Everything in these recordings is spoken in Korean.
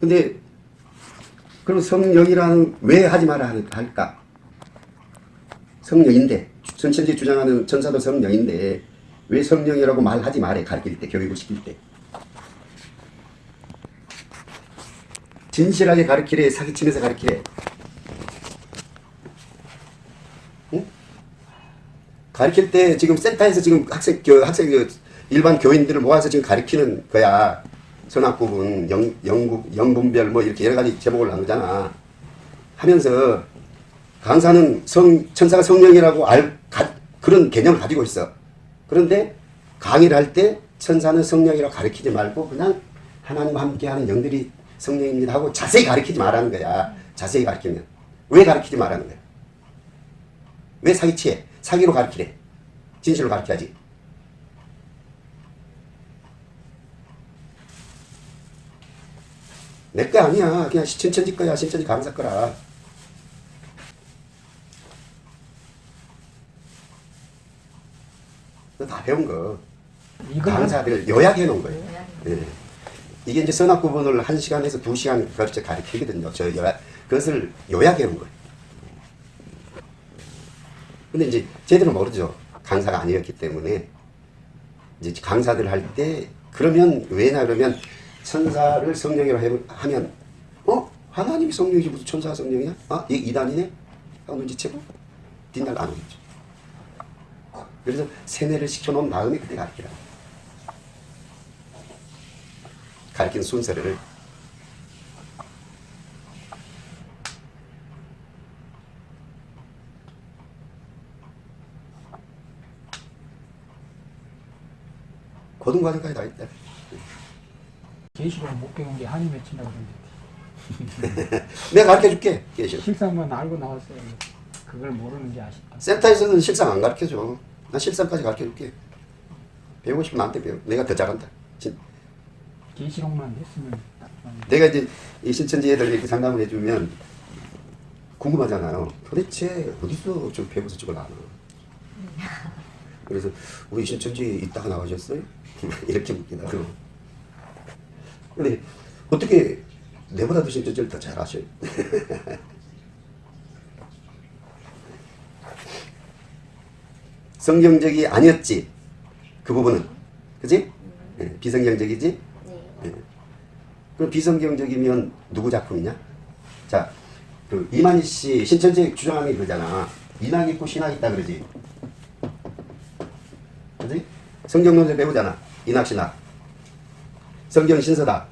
근데 그럼 성령이라는 왜 하지 마라 할까? 성령인데 전천지 주장하는 전사도 성령인데 왜 성령이라고 말하지 말해 가르칠 때 교육을 시킬 때 진실하게 가르치래 사기치면서 가르치래 응? 가르칠 때 지금 센터에서 지금 학생 교 학생 그 일반 교인들을 모아서 지금 가르치는 거야 선악구분 영 영국 영분별 뭐 이렇게 여러 가지 제목을 나누잖아 하면서 강사는 성 천사가 성령이라고 알 가, 그런 개념을 가지고 있어 그런데 강의를 할 때 천사는 성령이라고 가르치지 말고 그냥 하나님과 함께하는 영들이 성령입니다 하고 자세히 가르치지 말라는 거야. 자세히 가르치면. 왜 가르치지 말라는 거야? 왜 사기치해? 사기로 가르치래. 진실로 가르쳐야지. 내 거 아니야. 그냥 신천지 거야. 신천지 강사 거라. 다 배운 거. 강사들 요약해 놓은 거예요. 예. 이게 이제 선악 구분을 한 시간에서 두 시간 걸쳐 가르치거든요. 저 요약, 그것을 요약해 놓은 거예요. 근데 이제 제대로 모르죠. 강사가 아니었기 때문에. 이제 강사들 할 때, 그러면, 왜냐 그러면, 천사를 성령이라고 해- 하면, 어? 하나님이 성령이지 무슨 천사가 성령이야? 아, 이 이단이네? 하고 눈치채고, 뒷날 안 오겠죠. 그래서 세뇌를 시켜놓은 다음에 그때 가르치라. 가르치는 순서를 고등과정까지 다 있다. 계시록 못 배운 게 한이 맺힌다고 그러는데 내가 가르쳐 줄게. 계시. 실상만 알고 나왔어요. 그걸 모르는지 아쉽다. 센터에서는 실상 안 가르쳐줘. 나 실상까지 가르쳐 줄게. 배우고 싶으면 나한테 배워. 내가 더 잘한다. 진- 계시록만 했으면. 내가 이제 이 신천지 애들 이렇게 상담을 해주면 궁금하잖아요. 도대체 어디서 좀 배워서 저걸 아나. 그래서 우리 신천지 있다가 나가셨어요? 이렇게 묻기도 하고. 근데 어떻게 내보다도 신천지를 더잘 아셔요? 성경적이 아니었지. 그 부분은. 그지? 예, 비성경적이지? 예. 그럼 비성경적이면 누구 작품이냐? 자, 그 이만희 씨 신천지 주장하는 게 그러잖아. 인학 있고 신학 있다 그러지. 그지? 성경 논제 배우잖아. 인학 신학. 성경 신서다.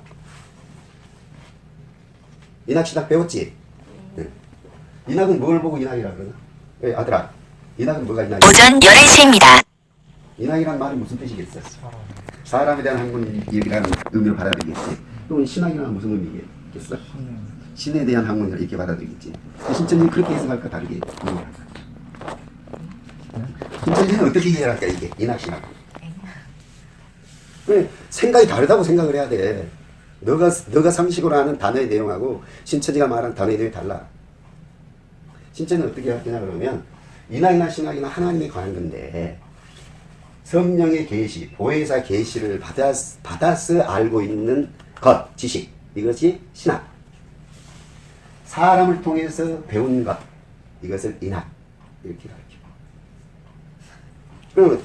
인학 신학 배웠지? 예. 인학은 뭘 보고 인학이라 그러나? 예, 아들아. 인학은 뭐가 인학이야? 오전 11시입니다. 인학이란 말이 무슨 뜻이겠어? 사람에 대한 학문이라는 의미로 받아들이겠지. 또 신학이란 무슨 의미겠어? 신에 대한 학문을 이렇게 받아들이겠지. 신천지는 그렇게 해석할까 다르게 이해할까? 신천지는 어떻게 이해할까 이게 인학 신학. 왜 생각이 다르다고 생각을 해야 돼. 너가 너가 상식으로 아는 단어의 내용하고 신천지가 말하는 단어의 내용이 달라. 신천지는 어떻게 할 거냐 그러면 인학이나 신학이나 하나님에 관한 건데 성령의 계시, 보혜사 계시를 받아, 받아서 알고 있는 것, 지식. 이것이 신학. 사람을 통해서 배운 것. 이것을 인학. 이렇게 가르쳐. 그러면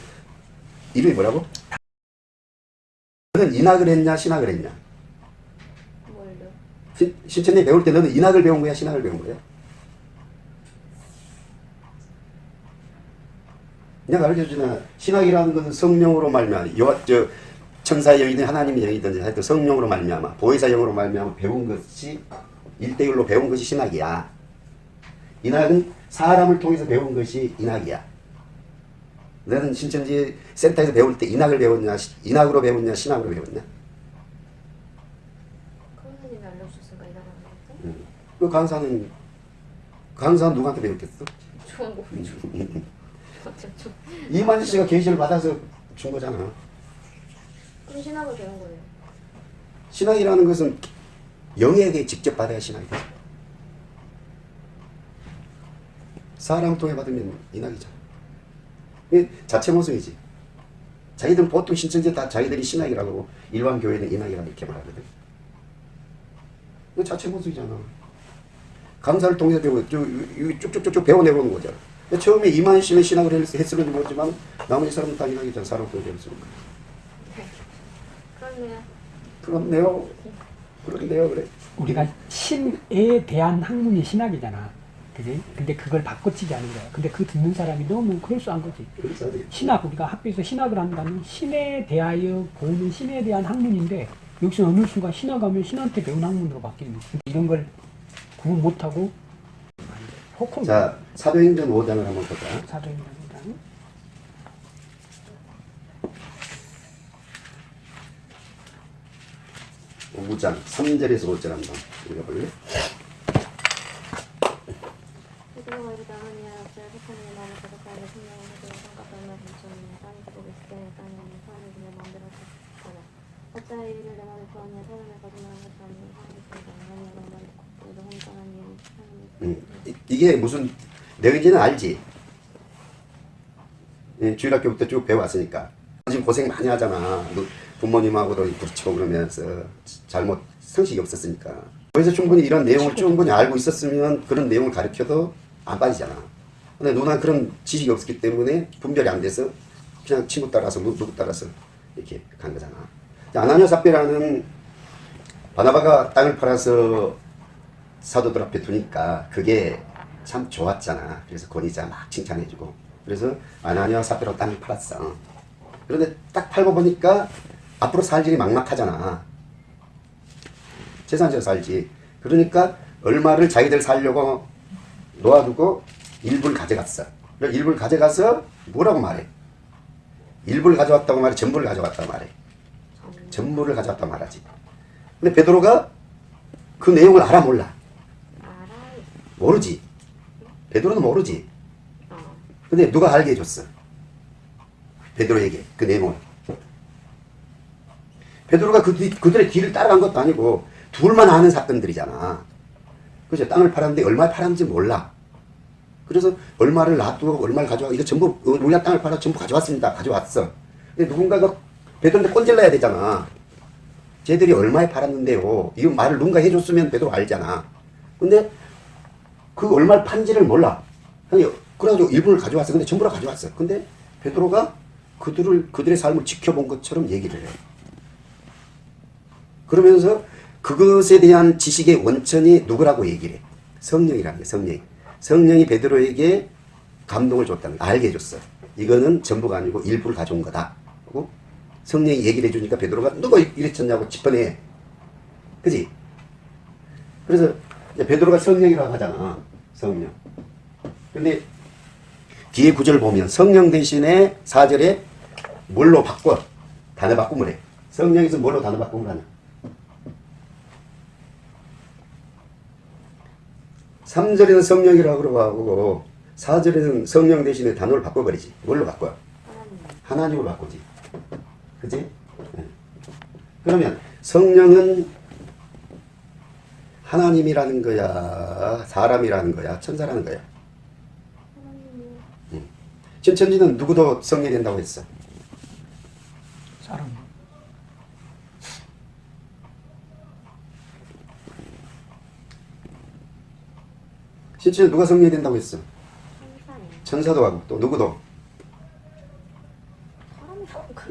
이름이 뭐라고? 너는 인학을 했냐, 신학을 했냐? 뭘요? 신, 신천지 배울 때 너는 인학을 배운 거야, 신학을 배운 거야? 내가 가르쳐주나 신학이라는 것은 성령으로 말미암아 요, 저 천사의 영이든 하나님의 영이든지 하여튼 성령으로 말미암아 보혜사 영으로 말미암아 배운 것이 일대일로 배운 것이 신학이야. 인학은 사람을 통해서 배운 것이 인학이야. 너는 신천지 센터에서 배울 때 인학을 배웠냐, 시- 인학으로 배웠냐, 신학으로 배웠냐? 선생님이 알려주셨으니까 응. 그 강사는 강사는 누구한테 배웠겠어? 좋은 거 이만희 씨가 계시를 받아서 준 거잖아. 그럼 신학을 배운 거예요 신학이라는 것은 영에게 직접 받아야 신학이 되죠. 사람 통해 받으면 인학이잖아. 자체 모순이지. 자기들은 보통 신천지 다 자기들이 신학이라고 일반 교회는 인학이라고 이렇게 말하거든. 그 자체 보수잖아. 감사를 통해서 배워, 쭉, 쭉- 쭉쭉쭉 배워내보는 거잖아. 처음에 이만 씨는 신학을 했- 했을는지 모르지만 나머지 사람은 당연하겠잖아. 사람도 배웠으니까. 그렇네요. 그렇네요. 그런데요, 그래. 우리가 신에 대한 학문이 신학이잖아. 그지? 근데 그걸 바꿔치기 하는 거야. 근데 그 듣는 사람이 너무 그럴싸한 거지. 그래서 하지. 신학, 우리가 학교에서 신학을 한다면 신에 대하여 보는 신에 대한 학문인데 여기서 어느 순간 신학하면 신한테 배운 학문으로 바뀌는 거지. 이런 걸 구분 못하고 호콩 자, 사도행전 5장을 한번 보자. 사도행전이랑 5장 3절에서 5절 한번 읽어볼래? 마음을 가득하여 땅이 있을 땅이 없는 사람이 마음대로 어찌하여 이내 마음에 구하냐 거짓말한 것이 하나님 음, 이- 이게 무슨 내용인지는 알지? 예, 주일학교부터 쭉 배워왔으니까. 지금 고생 많이 하잖아. 너 부모님하고도 부딪히고 그러면서 잘못 상식이 없었으니까. 그래서 충분히 이런 내용을 충분히 알고 있었으면 그런 내용을 가르쳐도 안 빠지잖아 근데 누나 그런 지식이 없었기 때문에 분별이 안 돼서 그냥 친구 따라서 누- 누구 따라서 이렇게 간 거잖아 아나니아 삽비라는 바나바가 땅을 팔아서 사도들 앞에 두니까 그게 참 좋았잖아. 그래서 권위자 막 칭찬해주고. 그래서 아나니아 사페로 땅을 팔았어. 그런데 딱 팔고 보니까 앞으로 살 일이 막막하잖아. 재산지어 살지. 그러니까 얼마를 자기들 살려고 놓아두고 일부를 가져갔어. 그래서 일부를 가져가서 뭐라고 말해? 일부를 가져왔다고 말해? 전부를 가져갔다고 말해? 전부를 가져왔다고 말하지. 근데 베드로가 그 내용을 알아 몰라? 모르지. 베드로는 모르지. 어. 근데 누가 알게 해줬어? 베드로에게 그 내용을. 베드로가 그, 뒤- 그들의 뒤를 따라간 것도 아니고 둘만 아는 사건들이잖아. 그죠? 땅을 팔았는데 얼마 팔았는지 몰라. 그래서 얼마를 놔두고 얼마를 가져와 이거 전부 어, 우리가 땅을 팔아 전부 가져왔습니다. 가져왔어. 근데 누군가가 베드로한테 꼰질러야 되잖아. 쟤들이 얼마에 팔았는데요. 이 말을 누군가 해줬으면 베드로 알잖아. 근데 그 얼마를 판지를 몰라. 그래가지고 일부를 가져왔어. 근데 전부 다 가져왔어. 근데 베드로가 그들을 그들의 삶을 지켜본 것처럼 얘기를 해. 그러면서 그것에 대한 지식의 원천이 누구라고 얘기를 해? 성령이라는 게 성령이. 성령이 베드로에게 감동을 줬다는 거, 알게 해줬어. 이거는 전부가 아니고 일부를 가져온 거다. 하고 성령이 얘기를 해주니까 베드로가 누가 이랬었냐고 짚어내. 그지? 그래서 베드로가 성령이라고 하잖아. 성령. 근데 뒤에 구절 보면 성령 대신에 4절에 뭘로 바꿔? 단어 바꿈을 해. 성령에서 뭘로 단어 바꿈을 하냐? 3절에는 성령이라고 하고 4절에는 성령 대신에 단어를 바꿔버리지. 뭘로 바꿔? 하나님. 하나님으로 바꾸지. 그지? 예. 그러면 성령은 하나님이라는 거야, 사람이라는 거야, 천사라는 거야. 신천지는 누구도 성령이 된다고 했어. 사람 신천지 누가 성령이 된다고 했어? 천사도 하고 또 누구도.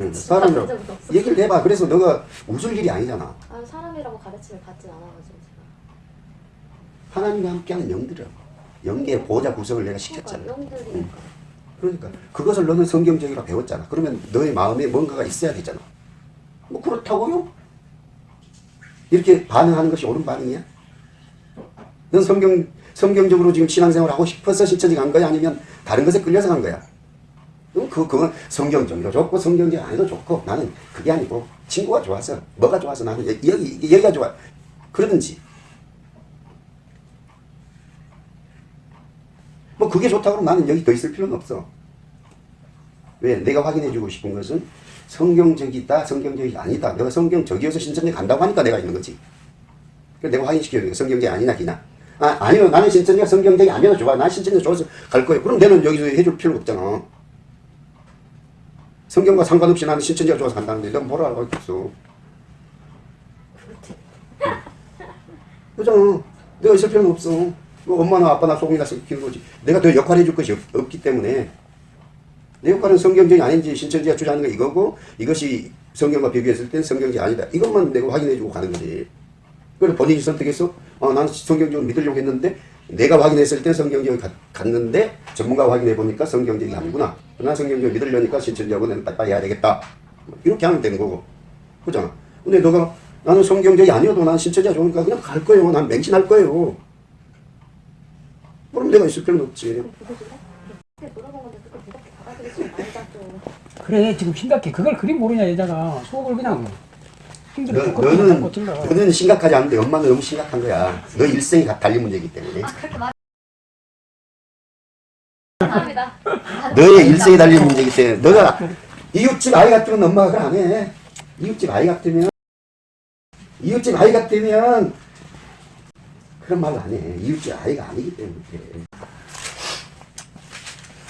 응, 사람이라고. 얘기를 해봐. 그래서 너가 웃을 일이 아니잖아. 아 사람이라고 가르침을 받진 않아가지고. 하나님과 함께하는 영들이야. 영계의 보호자 구성을 내가 시켰잖아. 그러니까 영들이니까. 그러니까 그것을 너는 성경적이라 배웠잖아. 그러면 너의 마음에 뭔가가 있어야 되잖아. 뭐 그렇다고요? 이렇게 반응하는 것이 옳은 반응이야? 넌 성경 성경적으로 지금 신앙생활 하고 싶어서 신천지 간 거야? 아니면 다른 것에 끌려서 간 거야? 그 그건 성경적이도 좋고 성경적 아니도 좋고 나는 그게 아니고 친구가 좋아서 뭐가 좋아서 나는 여- 여기 여기가 좋아 그러든지 뭐 그게 좋다고 나는 여기 더 있을 필요는 없어. 왜? 내가 확인해주고 싶은 것은 성경적이다, 성경적이 아니다. 내가 성경적이어서 신천지 간다고 하니까 내가 있는 거지. 내가 확인시켜야 돼. 성경적이 아니나 기나. 아, 아니요. 나는 신천지가 성경적이 아니어도 좋아. 난 신천지 좋아서 갈 거예요. 그럼 내는 여기서 해줄 필요가 없잖아. 성경과 상관없이 나는 신천지가 좋아서 간다는데 넌 뭐라 하겠어. 그잖아. 내가 있을 필요는 없어. 뭐 엄마나 아빠나 소금이나 시키는 거지. 내가 더 역할 해 줄 것이 없, 기 때문에 내 역할은 성경적이 아닌지 신천지가 주장하는 거 이거고 이것이 성경과 비교했을 땐 성경이 아니다. 이것만 내가 확인해 주고 가는 거지. 그래서 본인이 선택해서 어, 나는 성경적으로 믿으려고 했는데 내가 확인했을 땐 성경적이 갔- 갔는데 전문가가 확인해 보니까 성경적이 아니구나. 난 성경적으로 믿으려니까 신천지하고 내는 빨리빨리 해야 되겠다. 이렇게 하면 되는 거고. 그잖아. 근데 너가 나는 성경적이 아니어도 난 신천지가 좋으니까 그냥 갈 거예요. 난 맹신할 거예요. 그럼 내가 있을 필요는 없지. 그걸. 그래 지금 심각해 그걸 그리 모르냐 여자가 속을 그냥 너, 힘들어 너는, 너는 심각하지 않은데 엄마는 너무 심각한 거야. 너 일생이 다 달린 문제이기 때문에. 아 그렇게 말. 감사합니다. 너의 일생이 달린 문제이기 때문에. 너가 이웃집 아이 같으면 엄마가 그걸 안 해. 이웃집 아이 같으면, 이웃집 아이 같으면 그런 말을 안 해. 이웃집 아이가 아니기 때문에 그래.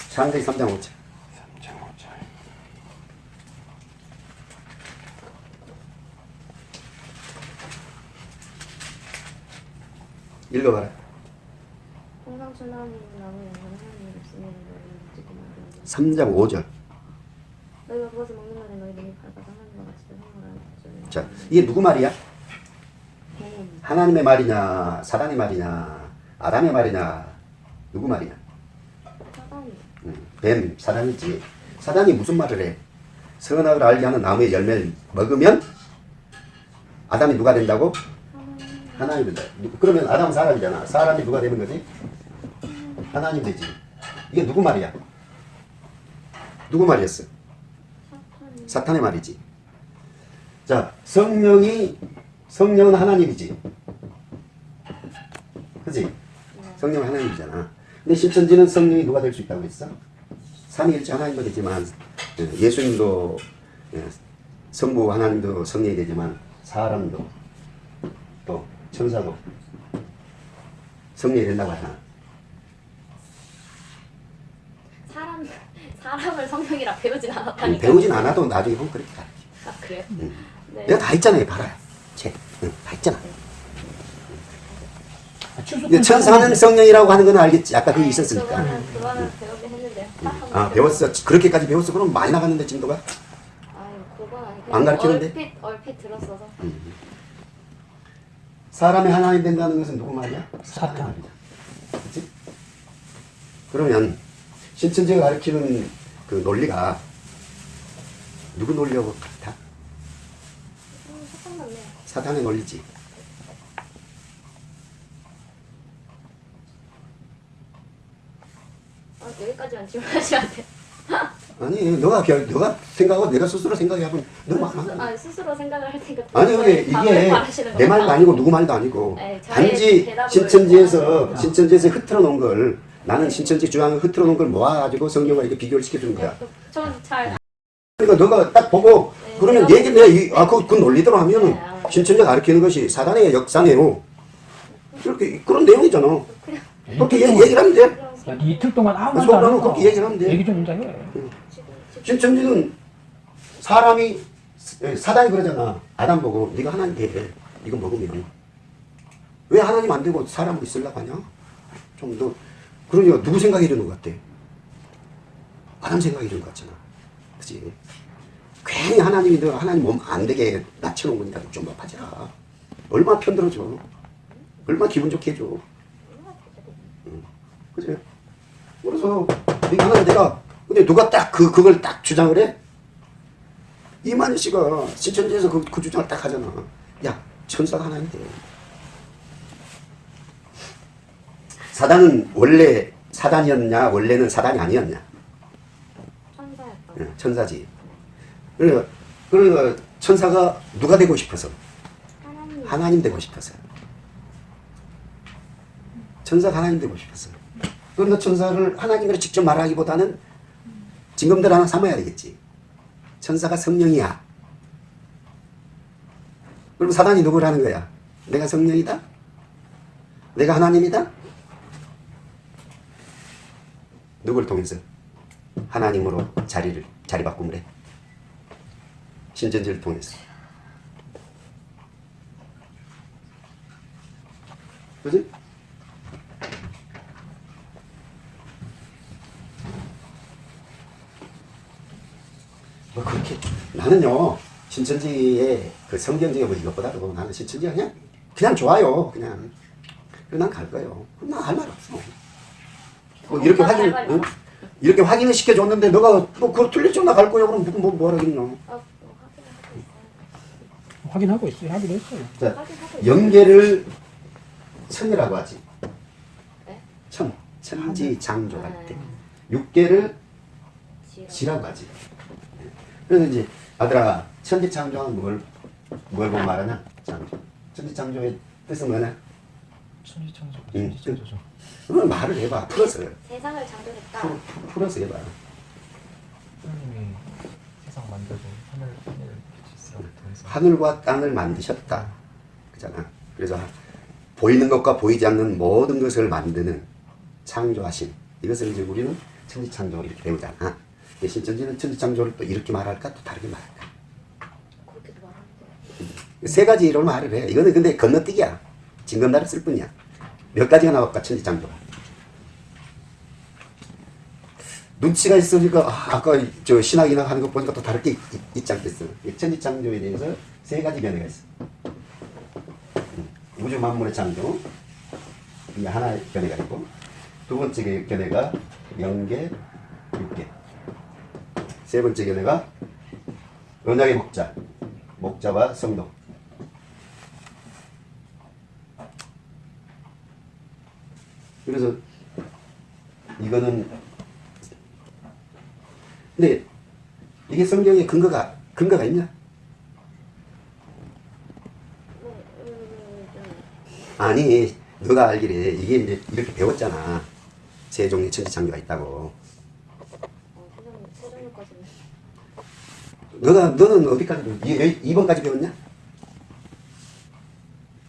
창세기 3장 5절. 읽어봐라. 항상 순하니 나무 영광 하나님 없으면 너희는 묻지고 말고 3장 5절. 너희가 그것을 먹는 날에 너희 눈이 밝아서 하나님과 같이 생활하는 줄 자, 이게 누구 말이야? 뱀 하나님의 말이냐, 사단의 말이냐, 아담의 말이냐, 누구 말이냐? 사단이 음, 뱀, 사단이지. 사단이 무슨 말을 해? 선악을 알게 하는 나무의 열매를 먹으면 아담이 누가 된다고? 하나님 된다. 누- 그러면 아담은 사람이잖아. 사람이 누가 되는 거지? 하나님 되지. 이게 누구 말이야? 누구 말이었어? 사탄의 말이지. 자, 성령이 성령은 하나님이지. 그지? 성령은 하나님이잖아. 근데 신천지는 성령이 누가 될 수 있다고 했어? 삼위일체 하나님도 되지만 예, 예수님도 예, 성부 하나님도 성령이 되지만 사람도 또 천사도 성령이 된다고 하잖아. 사람 사람을 성령이라 배우진 않았다니까. 배우진 않아도 나중에 보면 그렇게 가르쳐. 아 그래요? 음. 네. 내가 다 했잖아요. 봐라요. 책. 응, 다 했잖아. 칠수 근데 천사는 성령이라고 하는 건 알겠지. 아까 그게 네, 있었으니까. 그거는 그거는 배우긴 했는데요. 아 배웠어. 그렇게까지 배웠어. 그럼 많이 나갔는데 진도가. 아유 그건 아니. 안 가르치는데? 얼핏 얼핏 들었어서. 사람이 하나님 된다는 것은 누구 말이야? 사탄. 그렇지? 그러면 신천지가 가르치는 그 논리가 누구 논리하고 같아? 사탄. 사탄의 논리지. 아 여기까지만 질문하시면 돼요. 아니, 너가 결, 너가 생각하고 내가 스스로 생각해보면 너무 막아 스스로 생각을 할 테니까. 아니 근데 이게 내 말도. 아니고 누구 말도 아니고 네, 단지 신천지에서 신천지에서 흐트러 놓은 걸 나는 신천지 주장을 흐트러 놓은 걸 모아가지고 성경과 이렇게 비교를 시켜주는 거야. 전잘 그러니까 너가 딱 보고 네, 그러면 얘기 내가 이, 아, 그, 그 논리대로 하면은 네, 아. 신천지가 가르치는 것이 사단의 역사네요. 이렇게 그런 내용이잖아. 그냥 그렇게 얘기, 얘기를 하면 돼. 야, 이틀 동안 아무 말도 속으로는 안 하고 그렇게 얘기를 하면 돼. 얘기 좀 혼자 해 지금 지금 신천지는 사람이 사단이 그러잖아. 아담 보고 네가 하나님 돼. 이거 먹으면 왜 하나님 안 되고 사람으로 있으려고 하냐? 좀 더 그러니까 누구 생각해 주는 것 같아? 아담 생각해 주는 것 같잖아. 그치? 괜히 하나님이 너 하나님 몸 안 되게 낮춰놓은 거니까 좀 높아지라. 얼마나 편들어줘. 얼마나 기분 좋게 해줘. 응. 그치? 그래서 네가 하나님 내가 근데 누가 딱 그 그걸 딱 주장을 해? 이만희 씨가 신천지에서 그, 그 주장을 딱 하잖아. 야 천사가 하나인데. 사단은 원래 사단이었냐 원래는 사단이 아니었냐 천사였다. 예, 천사지. 그러니까 그러니까 천사가 누가 되고 싶어서 하나님 하나님 되고 싶어서 천사가 하나님 되고 싶었어. 그러니까 천사를 하나님으로 직접 말하기보다는 징검들 하나 삼아야 되겠지. 천사가 성령이야. 그럼 사단이 누구를 하는 거야? 내가 성령이다? 내가 하나님이다? 누굴 통해서? 하나님으로 자리를, 자리 바꿈을 해. 신전지를 통해서. 그지? 뭐 그렇게 나는요 신천지의 그 성경적인 뭐 이것보다도 나는 신천지가 그냥 그냥 좋아요 그냥 그래서 난갈 거예요 난할말 없어 뭐 이렇게 오빠가 확인 응? 이렇게 확인을 시켜줬는데 너가 뭐 그거 틀렸죠 나갈 거야 그럼 뭐 뭐하겠냐 아, 뭐 확인하고 있어요. 확인하고 있어요. 하기로 했어요. 자. 연계를 천이라고 하지 네? 천 천지 장조할 때 네. 육계를. 지라고 하지. 그래서 이제 아들아 천지창조는 뭘, 뭘 보고 말하냐? 창조. 천지창조의 뜻은 뭐냐? 천지창조, 응. 천지창조죠. 그걸 말을 해봐. 풀어서. 세상을 창조했다. 풀, 풀- 풀어서 해봐. 하나님이 세상 만들고 하늘 하늘 하늘과 땅을 만드셨다. 그잖아. 그래서 보이는 것과 보이지 않는 모든 것을 만드는 창조하신. 이것을 이제 우리는 천지창조 이렇게 배우잖아. 근데 신천지는 천지창조를 또 이렇게 말할까? 또 다르게 말할까? 세 가지로 말을 해. 이거는 근데 건너뛰기야. 징검다리 쓸 뿐이야. 몇 가지가 나올까, 천지창조가. 눈치가 있으니까, 아, 아까 저 신학 이나 하는 거 보니까 또 다르게 있, 있지 않겠어. 이 천지창조에 대해서 세 가지 견해가 있어. 음, 우주 만물의 창조. 이게 하나의 견해가 있고, 두 번째 견해가 영계, 육계. 세 번째 견해가 언약의 목자. 목자와 성도. 그래서 이거는 근데 이게 성경에 근거가 근거가 있냐? 아니 너가 알기래 이게 이제 이렇게 배웠잖아 세 종의 천지창조가 있다고 어, 세상 세상까지는 너가 너는 어디까지 배웠 2번까지 배웠냐?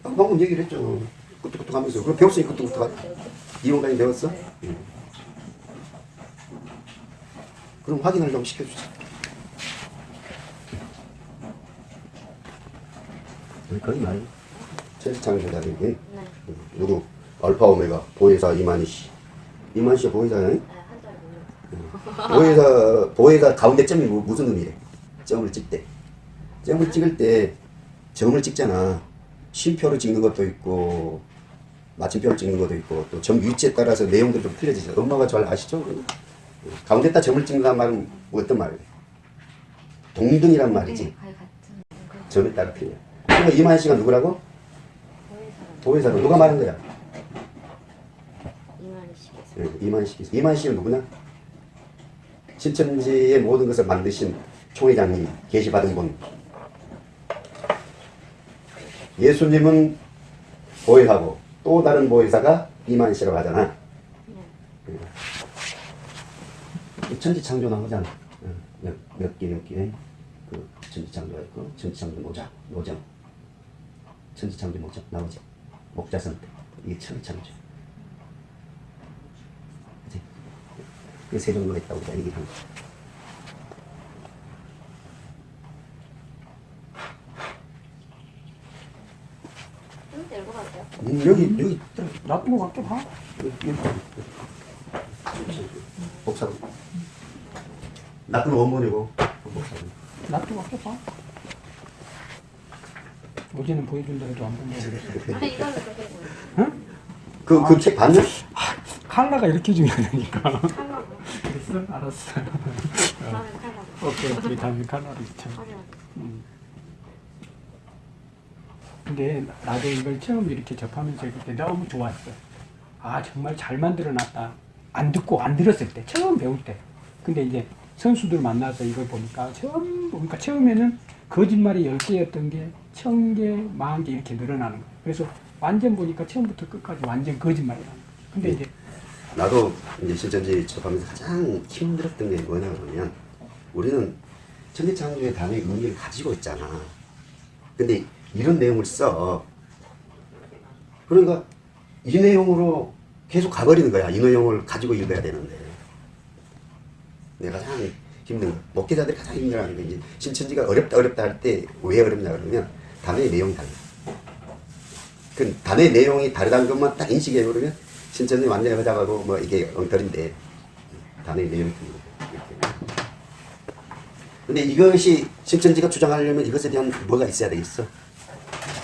아, 방금 얘기를 했죠 끄떡끄떡 하면서 그럼 배웠으니 끄떡끄떡 하 2번까지 배웠어? 응. 그럼 확인을 좀 시켜주자 거의 말 천지창조자들이 네. 누구 알파 오메가 보혜사 이만희 씨 이만희 씨가 보혜사야 네, 모르겠어요. 보혜사 보혜사 가운데 점이 뭐- 무슨 의미래 점을 찍때 점을 찍을 때 점을 찍잖아. 쉼표를 찍는 것도 있고 마침표를 찍는 것도 있고 또 점 위치에 따라서 내용들이 좀 틀려지죠 엄마가 잘 아시죠? 가운데다 점을 찍는다는 말은 뭐 어떤 말이에요? 동등이란 말이지. 네, 점에 따라 틀려. 그러니까 이만희 씨가 누구라고? 보혜사로. 누가 말한 거야? 이만희 씨께서 예, 이만식 이만식은 누구냐? 신천지의 모든 것을 만드신 총회장님 계시받은 분. 예수님은 보혜사고 또 다른 보혜사가 이만씨라고 하잖아. 네. 천지창조 나오잖아. 몇, 몇 개, 몇 개. 그 천지창조가 있고, 천지창조 노자, 노정. 천지창조 노정 나오지. 목자선 때. 이게 천지창조. 그세 종류가 있다고 얘기를 한 거죠. 좀 들고 갈게요. 음, 여기, 여기, 놔두고 갈게 봐. 복사로. 나쁜 원본이고, 복사로. 놔두고 갈게 봐. 어제는 보여준다 해도 안 본다고 그랬어. 아니 그렇게 보여요. 응? 그, 그 책 봤냐? 칼라가 이렇게 중요하다니까. 칼라고. 그랬어? 알았어. 다음엔 칼라고. 오케이, 오케이. 다음에 칼라를 쳐. 확인하고. 근데 나도 이걸 처음 이렇게 접하면서 이렇게 너무 좋았어. 아 정말 잘 만들어놨다. 안 듣고 안 들었을 때 처음 배울 때. 근데 이제 선수들 만나서 이걸 보니까 처음 보니까 처음에는 거짓말이 열 개였던 게천 개, 만개 이렇게 늘어나는 거야. 그래서 완전 보니까 처음부터 끝까지 완전 거짓말이라는 거야. 근데 이제 나도 이제 신천지 접하면서 가장 힘들었던 게 뭐냐 그러면 우리는 천지창조의 단어의 의미를 가지고 있잖아. 근데 이런 내용을 써. 그러니까 이 내용으로 계속 가버리는 거야. 이 내용을 가지고 읽어야 되는데. 내가 가장 힘든 거. 목회자들이 가장 힘들어하는 게 이제 신천지가 어렵다 어렵다 할 때 왜 어렵냐 그러면 단어의 내용이 달라. 그 단의 내용이 다르다는 것만 딱 인식해 버리면 신천지 완전히 허작하고 뭐 이게 엉터리인데 단의 내용이 틀리고. 근데 이것이 신천지가 주장하려면 이것에 대한 뭐가 있어야 되겠어?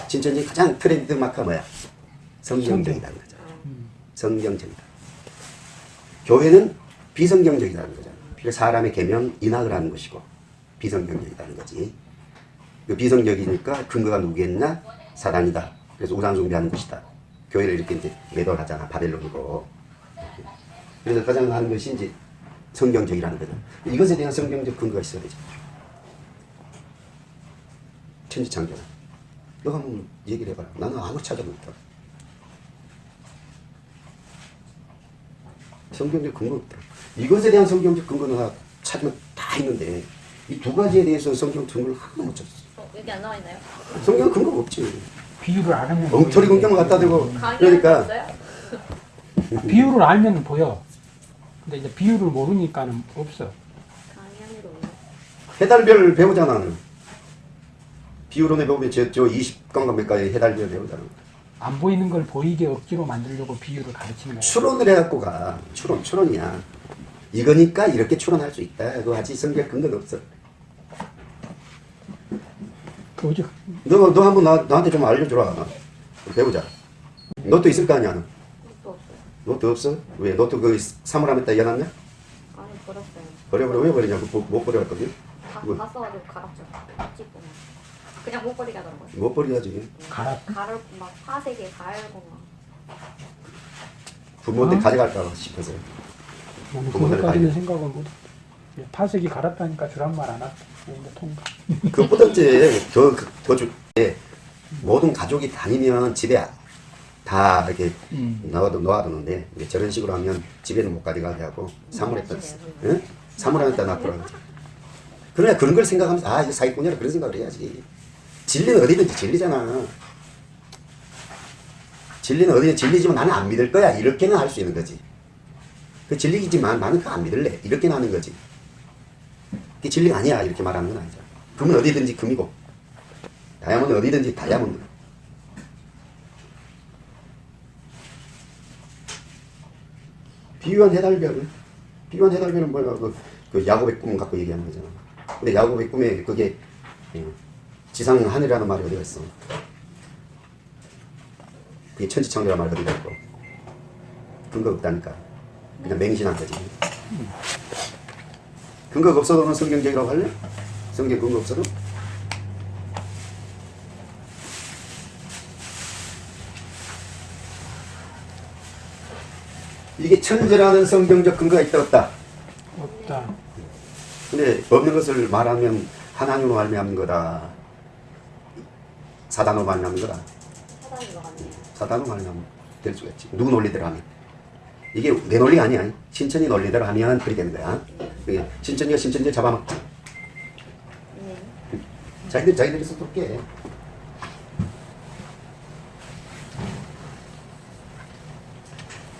신천지 가장 트렌드 마크가 뭐야? 성경적이라는 거죠. 성경적이다. 교회는 비성경적이라는 거잖아. 그러니까 사람의 계명 인학을 하는 것이고 비성경적이라는 거지. 그 비성경이니까 근거가 누구겠냐? 사단이다. 그래서 우상 숭배하는 것이다. 교회를 이렇게 이제 매도를 하잖아. 바벨론이고. 그래서 가장 하는 것이 이제 성경적이라는 거죠. 이것에 대한 성경적 근거가 있어야 되죠. 천지창조는. 너가 한번 얘기를 해봐라. 나는 아무 찾아보겠다. 성경적 근거 없더라. 이것에 대한 성경적 근거는 다 찾으면 다 있는데 이 두 가지에 대해서 성경 근거를 하나도 못 찾았어. 어, 여기 안 나와 있나요? 성경 근거가 없지. 비유를 알면 엉터리 보이는데 공경을 갖다 대고 그러니까? 비유를 알면 보여. 근데 이제 비유를 모르니까는 없어. 해달별 배우잖아. 비유론에 보면 저, 저 20강과 몇 가지 해달별 배우잖아. 안 보이는 걸 보이게 억지로 만들려고 비유를 가르치는 거야. 추론을 해갖고 가. 추론, 추론이야. 이거니까 이렇게 추론할 수 있다. 그거 하지 성경 근거는 없어. 그 어제 너, 너 한번 나, 나한테 좀 알려주라. 배우자. 너도 있을 거 아니야. 너. 너도 없어? 왜? 너도 그 사물함에다 이어놨냐? 아니 버렸어요. 버려버려. 왜 버리냐고. 못, 못 버려갔거든. 다, 뭐? 다 써가지고 갈았죠. 찍고 막. 그냥 못 버리게 하더라고요. 못 버려야지. 갈아 가를 막 파색에 갈고 막. 부모한테 어? 가져갈까 싶어서. 그것까지는 많이- 생각을 못. 해. 파색이 갈았다니까 주란 말 안 하고 통과. 그것보다 이제 더, 그- 더 주, 예, 모든 가족이 다니면 집에 다 이렇게 음. 넣어도 놓아두는데 저런 식으로 하면 집에는 못 가져가게 하고 사물에다 응? 사물에다 놔두라고. 그러나 그런 걸 생각하면서 아 이거 사기꾼이라 그런 생각을 해야지 진리는 어디든지 진리잖아. 진리는 어디든 진리지만 나는 안 믿을 거야. 이렇게는 할 수 있는 거지. 그 진리이지만 나는 그거 안 믿을래. 이렇게는 하는 거지. 그게 진리가 아니야. 이렇게 말하는 건 아니잖아. 금은 어디든지 금이고. 다이아몬드 어디든지 다이아몬드 비유한 해달별 비유한 해달별은 뭐야? 그, 그 야곱의 꿈 갖고 얘기하는 거잖아. 근데 야곱의 꿈에 그게 예, 지상 하늘이라는 말이 어디가 있어 그게 천지창조라는 말이 어디가 있고 근거 없다니까 그냥 맹신한 거지 근거가 없어도 는 성경적이라고 할래? 성경 근거 없어도? 이게 천재라는 성경적 근거가 있다 없다. 없다. 근데 없는 것을 말하면 하나님으로 말미암는 거다. 사단으로 거다. 사단인 것 같네요. 사단으로 말미암는 될 수가 있지. 누구 논리대로 하면. 이게 내 논리가 아니야. 신천이 논리대로 하면 그렇게 되는 거야. 그게 신천이가 신천지를 잡아먹지. 네. 자기들 자기들이 깨.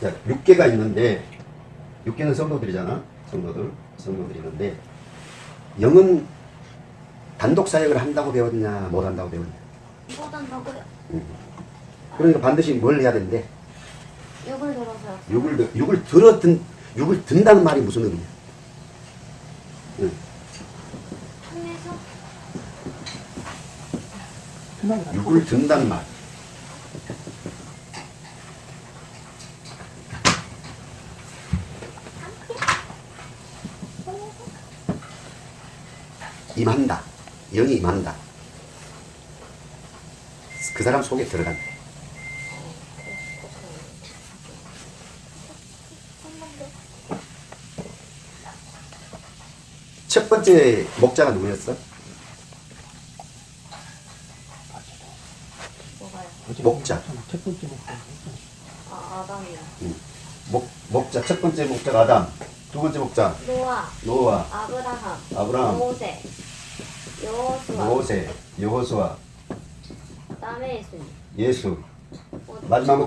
자, 6개가 있는데 6개는 성도들이잖아. 성도들. 성도들이 있는데 영은 단독 사역을 한다고 배웠냐, 못 한다고 배웠냐. 그러니까 반드시 뭘 해야 되는데 욕을 들어서요. 욕을 들- 욕을 들어 든 욕을 든다는 말이 무슨 의미야? 응. 통해서. 욕을 든다는 말. 임한다. 영이 임한다. 그 사람 속에 들어간다. 첫 번째 목자가 누구였어? 목자. 첫 번째 목자. 아 아담이요. 목, 목자 첫 번째 목자가 아담, 두 번째 목자 노아, 노아, 아브라함, 아브라함, 모세, 여호수아, 모세, 여호수아, 예수, 어, 마지막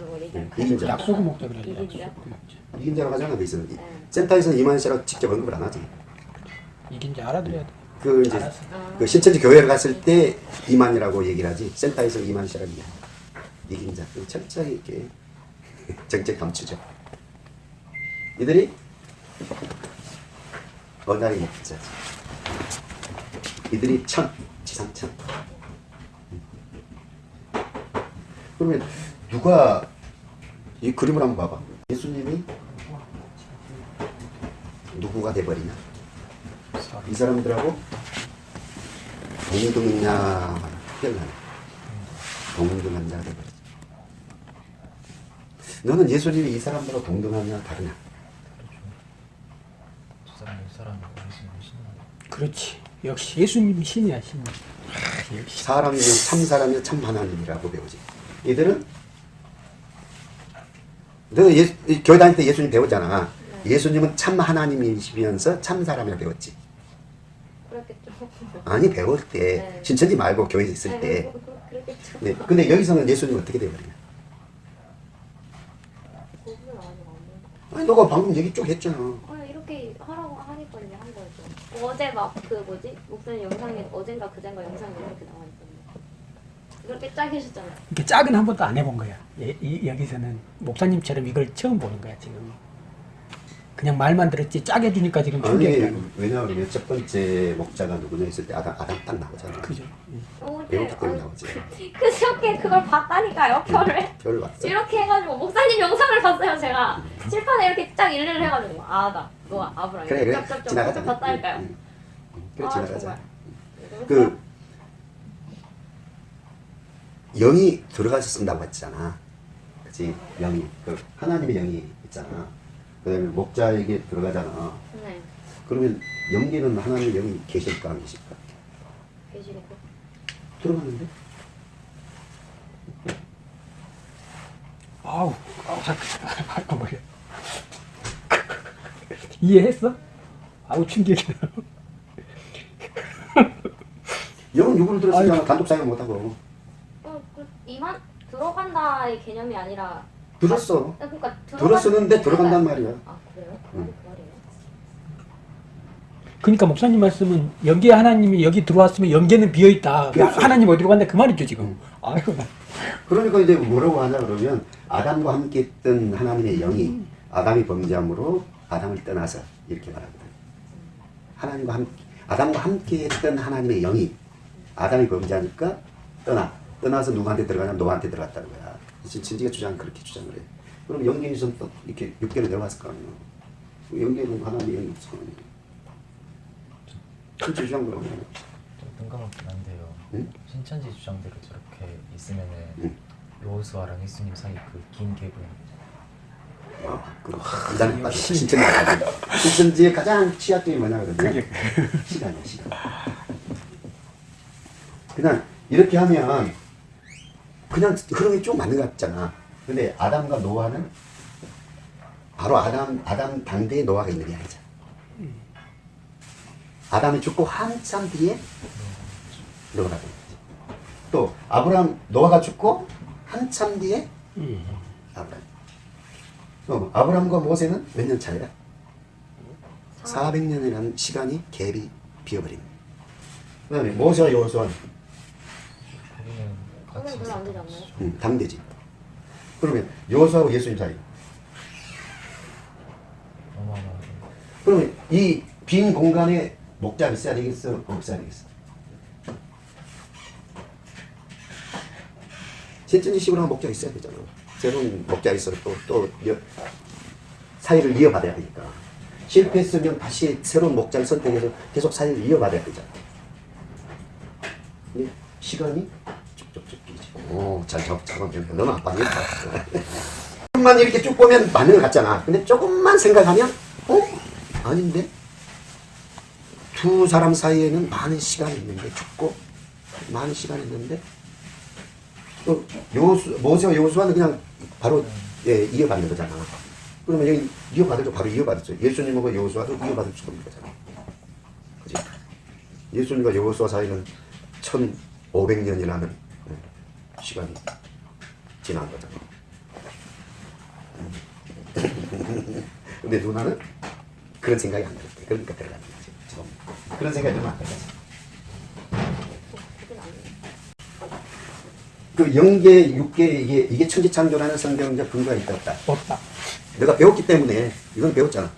뭐뭐 얘기할 네, 이긴자. 약속의 목자 그래. 이긴자? 약속의 목자. 이긴자라고 하잖아 그 있으면 네. 센터에서는 이만희 씨라고 직접 언급을 안 하지 이긴지 알아들어야 돼. 그 이제 알았어. 그 신천지 교회를 갔을 때 이만이라고 얘기를 하지 센터에서 이만 씨라는 이게 이제 그 철저히 이렇게 정책 감추죠. 이들이 언어의 목자지. 이들이 천 지상천. 그러면 누가 이 그림을 한번 봐봐. 예수님이 누구가 돼버리냐? 이 사람들하고 동등냐 특별하네. 동등한 자가 돼버리지. 너는 예수님이 이 사람들하고 동등하냐 다르냐? 그렇지. 역시 예수님이 신이야 신. 아, 역시. 사람이면 참 사람이면 참 하나님이라고 배우지. 이들은 너 예, 이 교회 다닐 때 예수님 배웠잖아. 예수님은 참 하나님이시면서 참 사람이라 배웠지. 그렇겠죠. 아니 배울 때 네. 신천지 말고 교회에 있을 네, 때. 그- 그렇겠죠. 네. 근데 여기서는 예수님 어떻게 돼. 아니 너가 방금 얘기 쭉 했잖아. 아니 이렇게 하라고 하니까 이제 한 거죠. 어제 막 그 뭐지 목사님 영상에 어젠가 그젠가 영상에 이렇게 있던데. 그렇게 짜게 하셨잖아요. 이렇게 짝은 한 번도 안 해본 거야. 예, 이, 여기서는 목사님처럼 이걸 처음 보는 거야 지금. 그냥 말만 들었지 짝 해주니까 지금 아니. 왜냐하면 첫 번째 목자가 누구냐 했을 때 아담 아담 딱 나오잖아. 그죠? 예. 어, 이렇게 때문에 아니, 나오지. 그저께 그걸 봤다니까요 표를. 별 봤어. 이렇게 해가지고 목사님 영상을 봤어요 제가 칠판에 이렇게 딱 일일이 해가지고 아다 너 아브라 그래 그래 지나가자. 봤다니까요. 응, 응. 그래 아, 지나가자. 정말. 그 영이 들어가서 쓴다고 했잖아. 그치? 영이. 그 하나님의 영이 있잖아. 그 다음에 목자에게 들어가잖아. 네 그러면 영계는 하나님의 영이 계실까 안 계실까? 계시니까 들어갔는데? 아우, 아우 잠깐, 머리. 이해했어? 아우 충격이야. 영은 누구를 들었으면 단독 사용 못하고. 이만 들어간다의 개념이 아니라 들었어. 그러니까 들어간- 들었었는데 들어간단 말이야. 아 그래요? 그 응. 그? 그러니까 목사님 말씀은 연계 하나님이 여기 들어왔으면 연계는 비어 있다. 그렇죠. 하나님 어디로 간다 그 말이죠 지금. 아이고 나. 그러니까 이제 뭐라고 하냐 그러면 아담과 함께 있던 하나님의 영이 아담이 범죄함으로 아담을 떠나서 이렇게 말합니다. 하나님과 함께 아담과 함께 했던 하나님의 영이 아담이 범죄하니까 떠나 떠나서 누구한테 들어가냐 노아한테 들어갔다는 거야. 진지가 주장 그렇게 주장을 해. 그럼 영계는 또 이렇게 육계로 내려갔을 거 아니야. 영계는 하나님의 영이 없어. 진짜 주장 그러면 좀 뜬금없긴 한데요 응? 신천지 주장대로 저렇게 있으면은 응. 여호수아랑 예수님 사이 그긴 갭은 아, 그 이단에 빠져 신천지. 신천지의 가장 취약점이 뭐냐 그러면 시간이야 시간. 그냥 이렇게 하면 그냥 흐름이 쭉 맞는 것 같잖아. 근데 아담과 노아는 바로 아담 아담 당대에 노아가 있는 게 아니잖아. 아담이 죽고 한참 뒤에 노아가 된 거지. 또 아브라함 노아가 죽고 한참 뒤에 음. 아브라함. 어, 아브라함과 모세는 몇 년 차이야? 400년이라는 시간이 갭이 비어버린. 그 다음에 모세와 여호수아는 같이 별로 안 되지 않나요? 음, 당대지. 그러면 여호수아하고 예수님 사이. 그러면 이 빈 공간에 목자가 있어야 되겠어? 없어야 되겠어? 신천지식으로 한 목자가 있어야 되잖아. 새로운 목자가 있어 또, 또 여- 사이를 이어받아야 되니까. 실패했으면 다시 새로운 목자를 선택해서 계속 사이를 이어받아야 되잖아. 근데 시간이. 오, 잘 잡, 잡으면 너무 아빠니까. 조금만 이렇게 쭉 보면 맞는 것 같잖아. 근데 조금만 생각하면, 어? 아닌데? 두 사람 사이에는 많은 시간이 있는데, 죽고, 많은 시간이 있는데, 또, 요수, 모세와 요수와는 그냥 바로, 예, 이어받는 거잖아. 그러면 여기 이어받을 때 바로 이어받을 수 예수님하고 여호수아도 이어받을 수가 없는 거잖아. 그지? 예수님과 여호수아 사이는 1500년이라는 시간이 지난 거잖아. 근데 누나는 그런 생각이 안 들었대. 그러니까 들어갔지. 처음. 그런 생각이 들면 안 들어가지. 그 영계, 육계 이게 이게 천지창조라는 성경적 근거가 있다 없다. 없다. 내가 배웠기 때문에 이건 배웠잖아.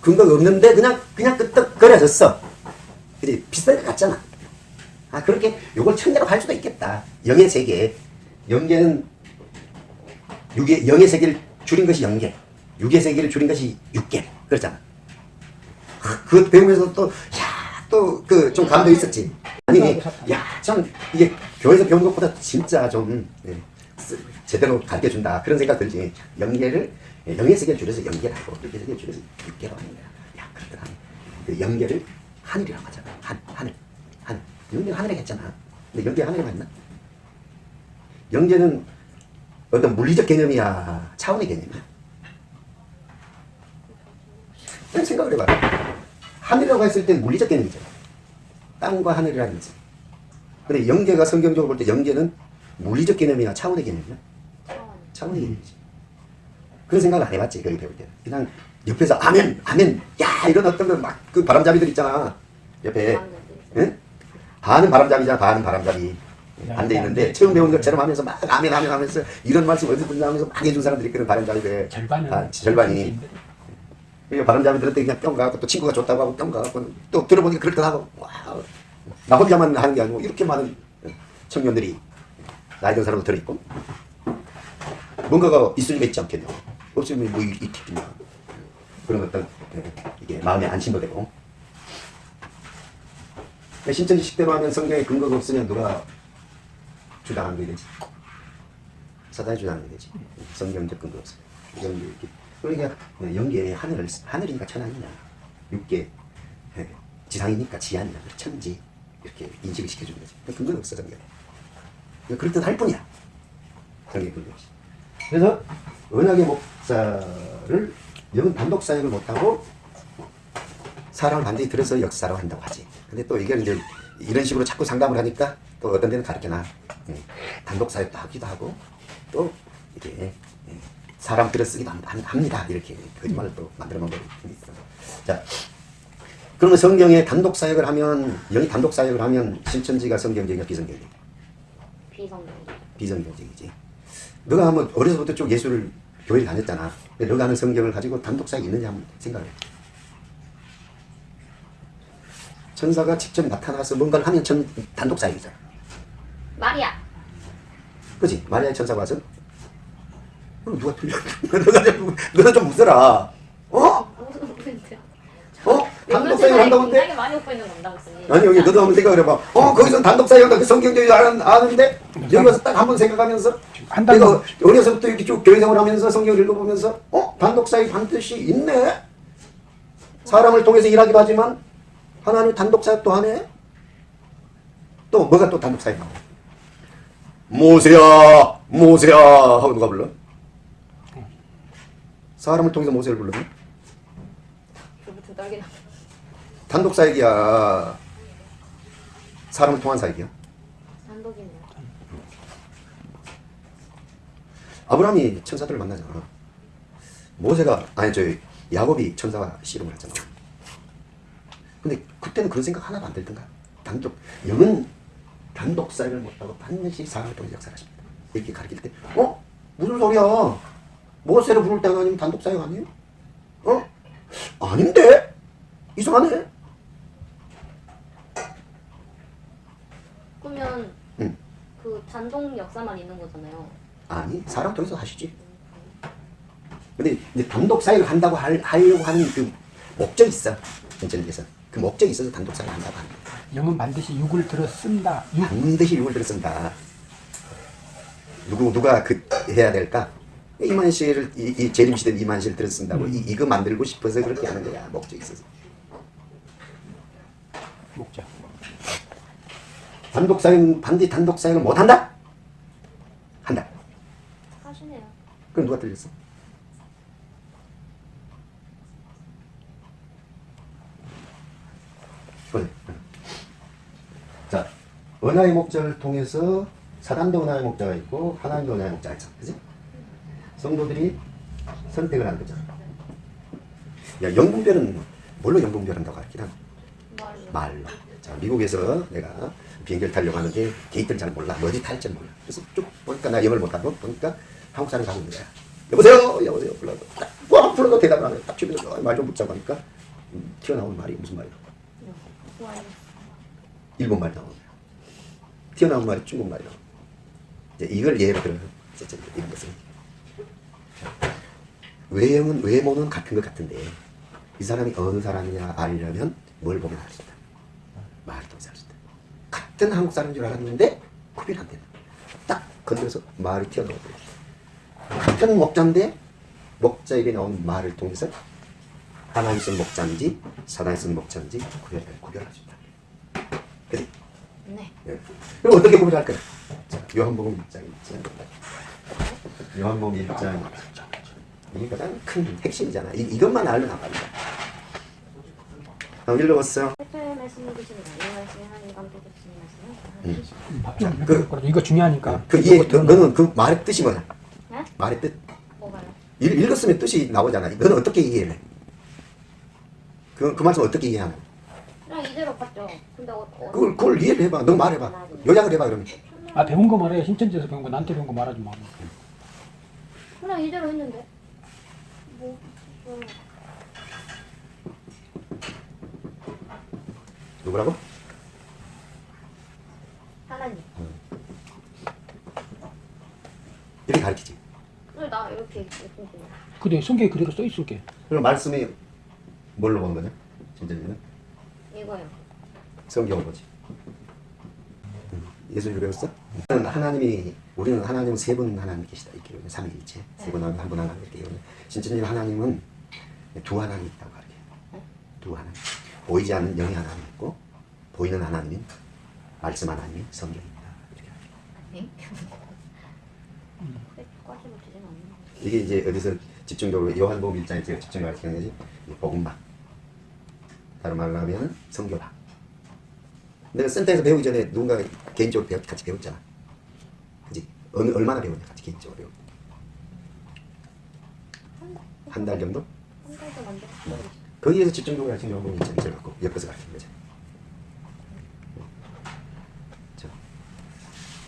근거가 없는데 그냥 그냥 끄떡거려졌어. 근데 비슷하게 갔잖아. 아 그렇게 요걸 천재로 할 수도 있겠다. 영의 세계, 영계는 육의 영의 세계를 줄인 것이 영계, 육의 세계를 줄인 것이 육계 그렇잖아. 아, 그것 배우면서 또 야 또 그 좀 감동 있었지. 아니 야참 이게 교회에서 배운 것보다 진짜 좀 예, 쓰- 제대로 가르쳐 준다 그런 생각 들지. 영계를 예, 영의 세계를 줄여서 영계라고 육의 세계를 줄여서 육계라고 하는 거야. 야 그렇더라. 그 영계를 하늘이라고 하잖아. 한 하늘 하늘 영계는 하늘에 했잖아. 근데 영계 하늘에 맞나? 영계는 어떤 물리적 개념이야 차원의 개념이야. 그냥 생각을 해봐. 하늘이라고 했을 때 물리적 개념이잖아. 땅과 하늘이라는 거지. 근데 영계가 성경적으로 볼 때 영계는 물리적 개념이야 차원의 개념이야. 차원. 차원의 개념이지. 그런 생각을 안 해봤지 거기 배울 때. 그냥 옆에서 아멘, 아멘, 야 이런 어떤 그막그 바람잡이들 있잖아. 옆에 응? 반은 바람잡이잖아, 반은 바람잡이. 반대 있는데 처음 배운 것처럼 하면서 막 아멘, 아멘 하면서 이런 말씀 어디서 듣나 하면서 막 해준 사람들이 있거든 바람잡이들. 절반은 아, 절반이. 그러니까 바람잡이들한테 그냥 뿅 가고 또 친구가 좋다고 하고 뿅 가고 또 들어보니까 그럴듯하고 와우. 나 혼자만 하는 게 아니고 이렇게 많은 청년들이 나이 든 사람도 들어있고 뭔가가 있으니까 있지 않겠냐 없으면 뭐 이- 있겠냐 그런 어떤 예, 이게 마음의 안심도 되고 신천지식대로 하면 성경에 근거가 없으면 누가 주장하는 게 되지? 사단이 주장하는 게 되지. 성경적 근거 없어 연계 이렇게. 그러니까 연계의 하늘을 하늘이니까 천하이냐. 육계 예, 지상이니까 지하냐. 천지. 이렇게 인식을 시켜주는 거지. 그 근거는 없어 성경에. 그렇듯 할 뿐이야. 성경의 근거 없이. 그래서 언약의 목사를 영 단독 사역을 못하고 사람을 반드시 들어서 역사로 한다고 하지. 근데 또 이게 이제 이런 식으로 자꾸 상담을 하니까 또 어떤 데는 가르쳐나 예, 단독 사역도 하기도 하고 또 이게 예, 사람 들어 쓰기도 합- 합니다. 이렇게 거짓말을 또 만들어 놓은 게 있어. 자, 그러면 성경에 단독 사역을 하면 영이 단독 사역을 하면 신천지가 성경적이야 비성경적? 비성경적. 비성경적이지. 너가 한번 어려서부터 쭉 예수를 교회를 다녔잖아. 근데 너가 하는 성경을 가지고 단독 사역이 있느냐 한번 생각을 해. 천사가 직접 나타나서 뭔가를 하면 천, 단독 사역이잖아. 마리아. 그지? 마리아의 천사가 와서 그럼 누가 틀려? 너가 좀, 너가 좀 웃어라. 어? 포인트야? 어? 단독 사역을 한다고인데? 굉장히 많이 웃고 있는 건다. 아니 여기 너도 한번 생각을 해봐. 어 거기서 단독 사역한다. 그 성경적이 아는, 아는데 여기 와서 딱 한번 생각하면서 한다고. 내가 어려서부터 이렇게 쭉 교회 생활하면서 성경을 읽어보면서 어 단독 사역 반드시 있네. 사람을 통해서 일하기도 하지만 하나님 단독 사역도 하네. 또 뭐가 또 단독 사역? 모세야 모세야 하고 누가 불러? 사람을 통해서 모세를 떨기나. 단독 사역이야. 사람을 통한 사역이야. 아브라함이 천사들을 만나잖아. 모세가 아니 저 야곱이 천사와 씨름을 했잖아. 근데 그때는 그런 생각 하나도 안 들던가. 단독 영은 단독 사역을 못하고 반드시 사람을 통해 역사하십니다. 이렇게 가르칠 때, 어 무슨 소리야? 모세를 부를 때가 아니면 단독 사역 아니에요? 어 아닌데 이상하네. 그러면 응. 그 단독 역사만 있는 거잖아요. 아니 사람 통해서 하시지. 근데 이제 단독 사역을 한다고 할, 하려고 하는 그 목적이 있어. 전체에서 그 목적이 있어서 단독 사역을 한다고 거야. 영은 반드시 육을 들어 쓴다. 육. 반드시 육을 들어 쓴다. 누구 누가 그 해야 될까? 이만실을 이, 이 재림시대 이만실 들어 쓴다고 이, 이거 만들고 싶어서 그렇게 하는 거야. 목적이 있어서. 목자. 단독 사역 반드시 단독 사역을 못 한다? 한다. 하시네요. 그럼 누가 틀렸어? 그래. 자, 은하의 목자를 통해서 사단도 은하의 목자가 있고 하나님도 은하의 목자가 있잖아. 그지? 성도들이 선택을 하는 거잖아. 야, 영분별은 뭘로 영분별한다고 할기나? 말로. 자, 미국에서 내가 비행기를 타려고 하는데 게이트를 잘 몰라. 뭐 어디 탈지 몰라. 그래서 쭉 보니까 나 영어를 못하고 보니까 한국 사람이 가고 있는 거야. 여보세요? 여보세요? 불러도 딱, 와, 불러도 대답을 안 해. 딱 주변에서 말좀 붙자고 하니까 음, 튀어나온 말이 무슨 말이야? 좋아요. 일본 말이 나오는. 튀어나온 말이 중국말이 나오는 거야. 이제 이걸 예로 들어. 진짜 이런 것은. 외형은, 외모는 같은 것 같은데 이 사람이 어느 사람이냐 알려면 뭘 보면 알 수 있다. 말을 통해서 알 수 있다. 같은 한국 사람인 줄 알았는데 구별 안 된다. 딱 건드려서 말이 튀어나와 버려. 같은 목자인데 목자 입에 나온 말을 통해서 하나님 쓴 목자인지 사단이 쓴 목자인지 구별, 구별할 수 있다. 그래? 네. 예. 그럼 어떻게 구별할 거야? 자, 요한복음 1장 1장. 요한복음 1장. 이게 가장 큰 핵심이잖아. 이, 이것만 알면 안 말이야. 한번 읽어봤어요. 음. 그- 이거 중요하니까. 그 이해, 그, 너는 그 말의 뜻이 뭐야? 네? 말의 뜻. 뭐가요? 읽, 읽었으면 뜻이 나오잖아. 너는 어떻게 이해해? 그, 그 말씀 어떻게 이해하는? 봤죠. 근데 어, 어, 그걸, 그걸 이해를 해봐. 너 말해봐. 요약을 해봐, 그러면. 아 배운 거 말해. 신천지에서 배운 거 나한테 배운 거 말하지 마. 그냥 이대로 했는데. 뭐, 뭐 누구라고? 하나님. 이렇게 가르치지. 그래 나 이렇게 이렇게 그래 성경에 그대로 써 있을게. 그럼 말씀이 뭘로 보는 거냐? 진짜는 이거요. 성경을 보지. 예수를 배웠어? 우리는 하나님이 우리는 하나님 세 분 하나님 계시다 이렇게. 삼위일체 세분 하나님 한분 하나님 이렇게. 진짜님 하나님은 두 하나님 있다고 가르쳐요. 두 하나님. 보이지 않는 영의 하나님 있고 보이는 하나님인 말씀 하나님이 성경이 있다 이렇게. 이게 이제 어디서 집중적으로 요한복음 1장에 제가 집중을 가르치는 거지 이 복음학 다른 말로 하면 성교학 내가 센터에서 배우기 전에 누군가 개인적으로 배웠, 같이 배웠잖아 그지? 어느, 얼마나 배웠냐 같이 개인적으로 배웠 한달 정도? 한 달도 만들었어. 거기에서 집중적으로 가르치는 요한복음 1장을 갖고 엮어서 가르치는 거지 자,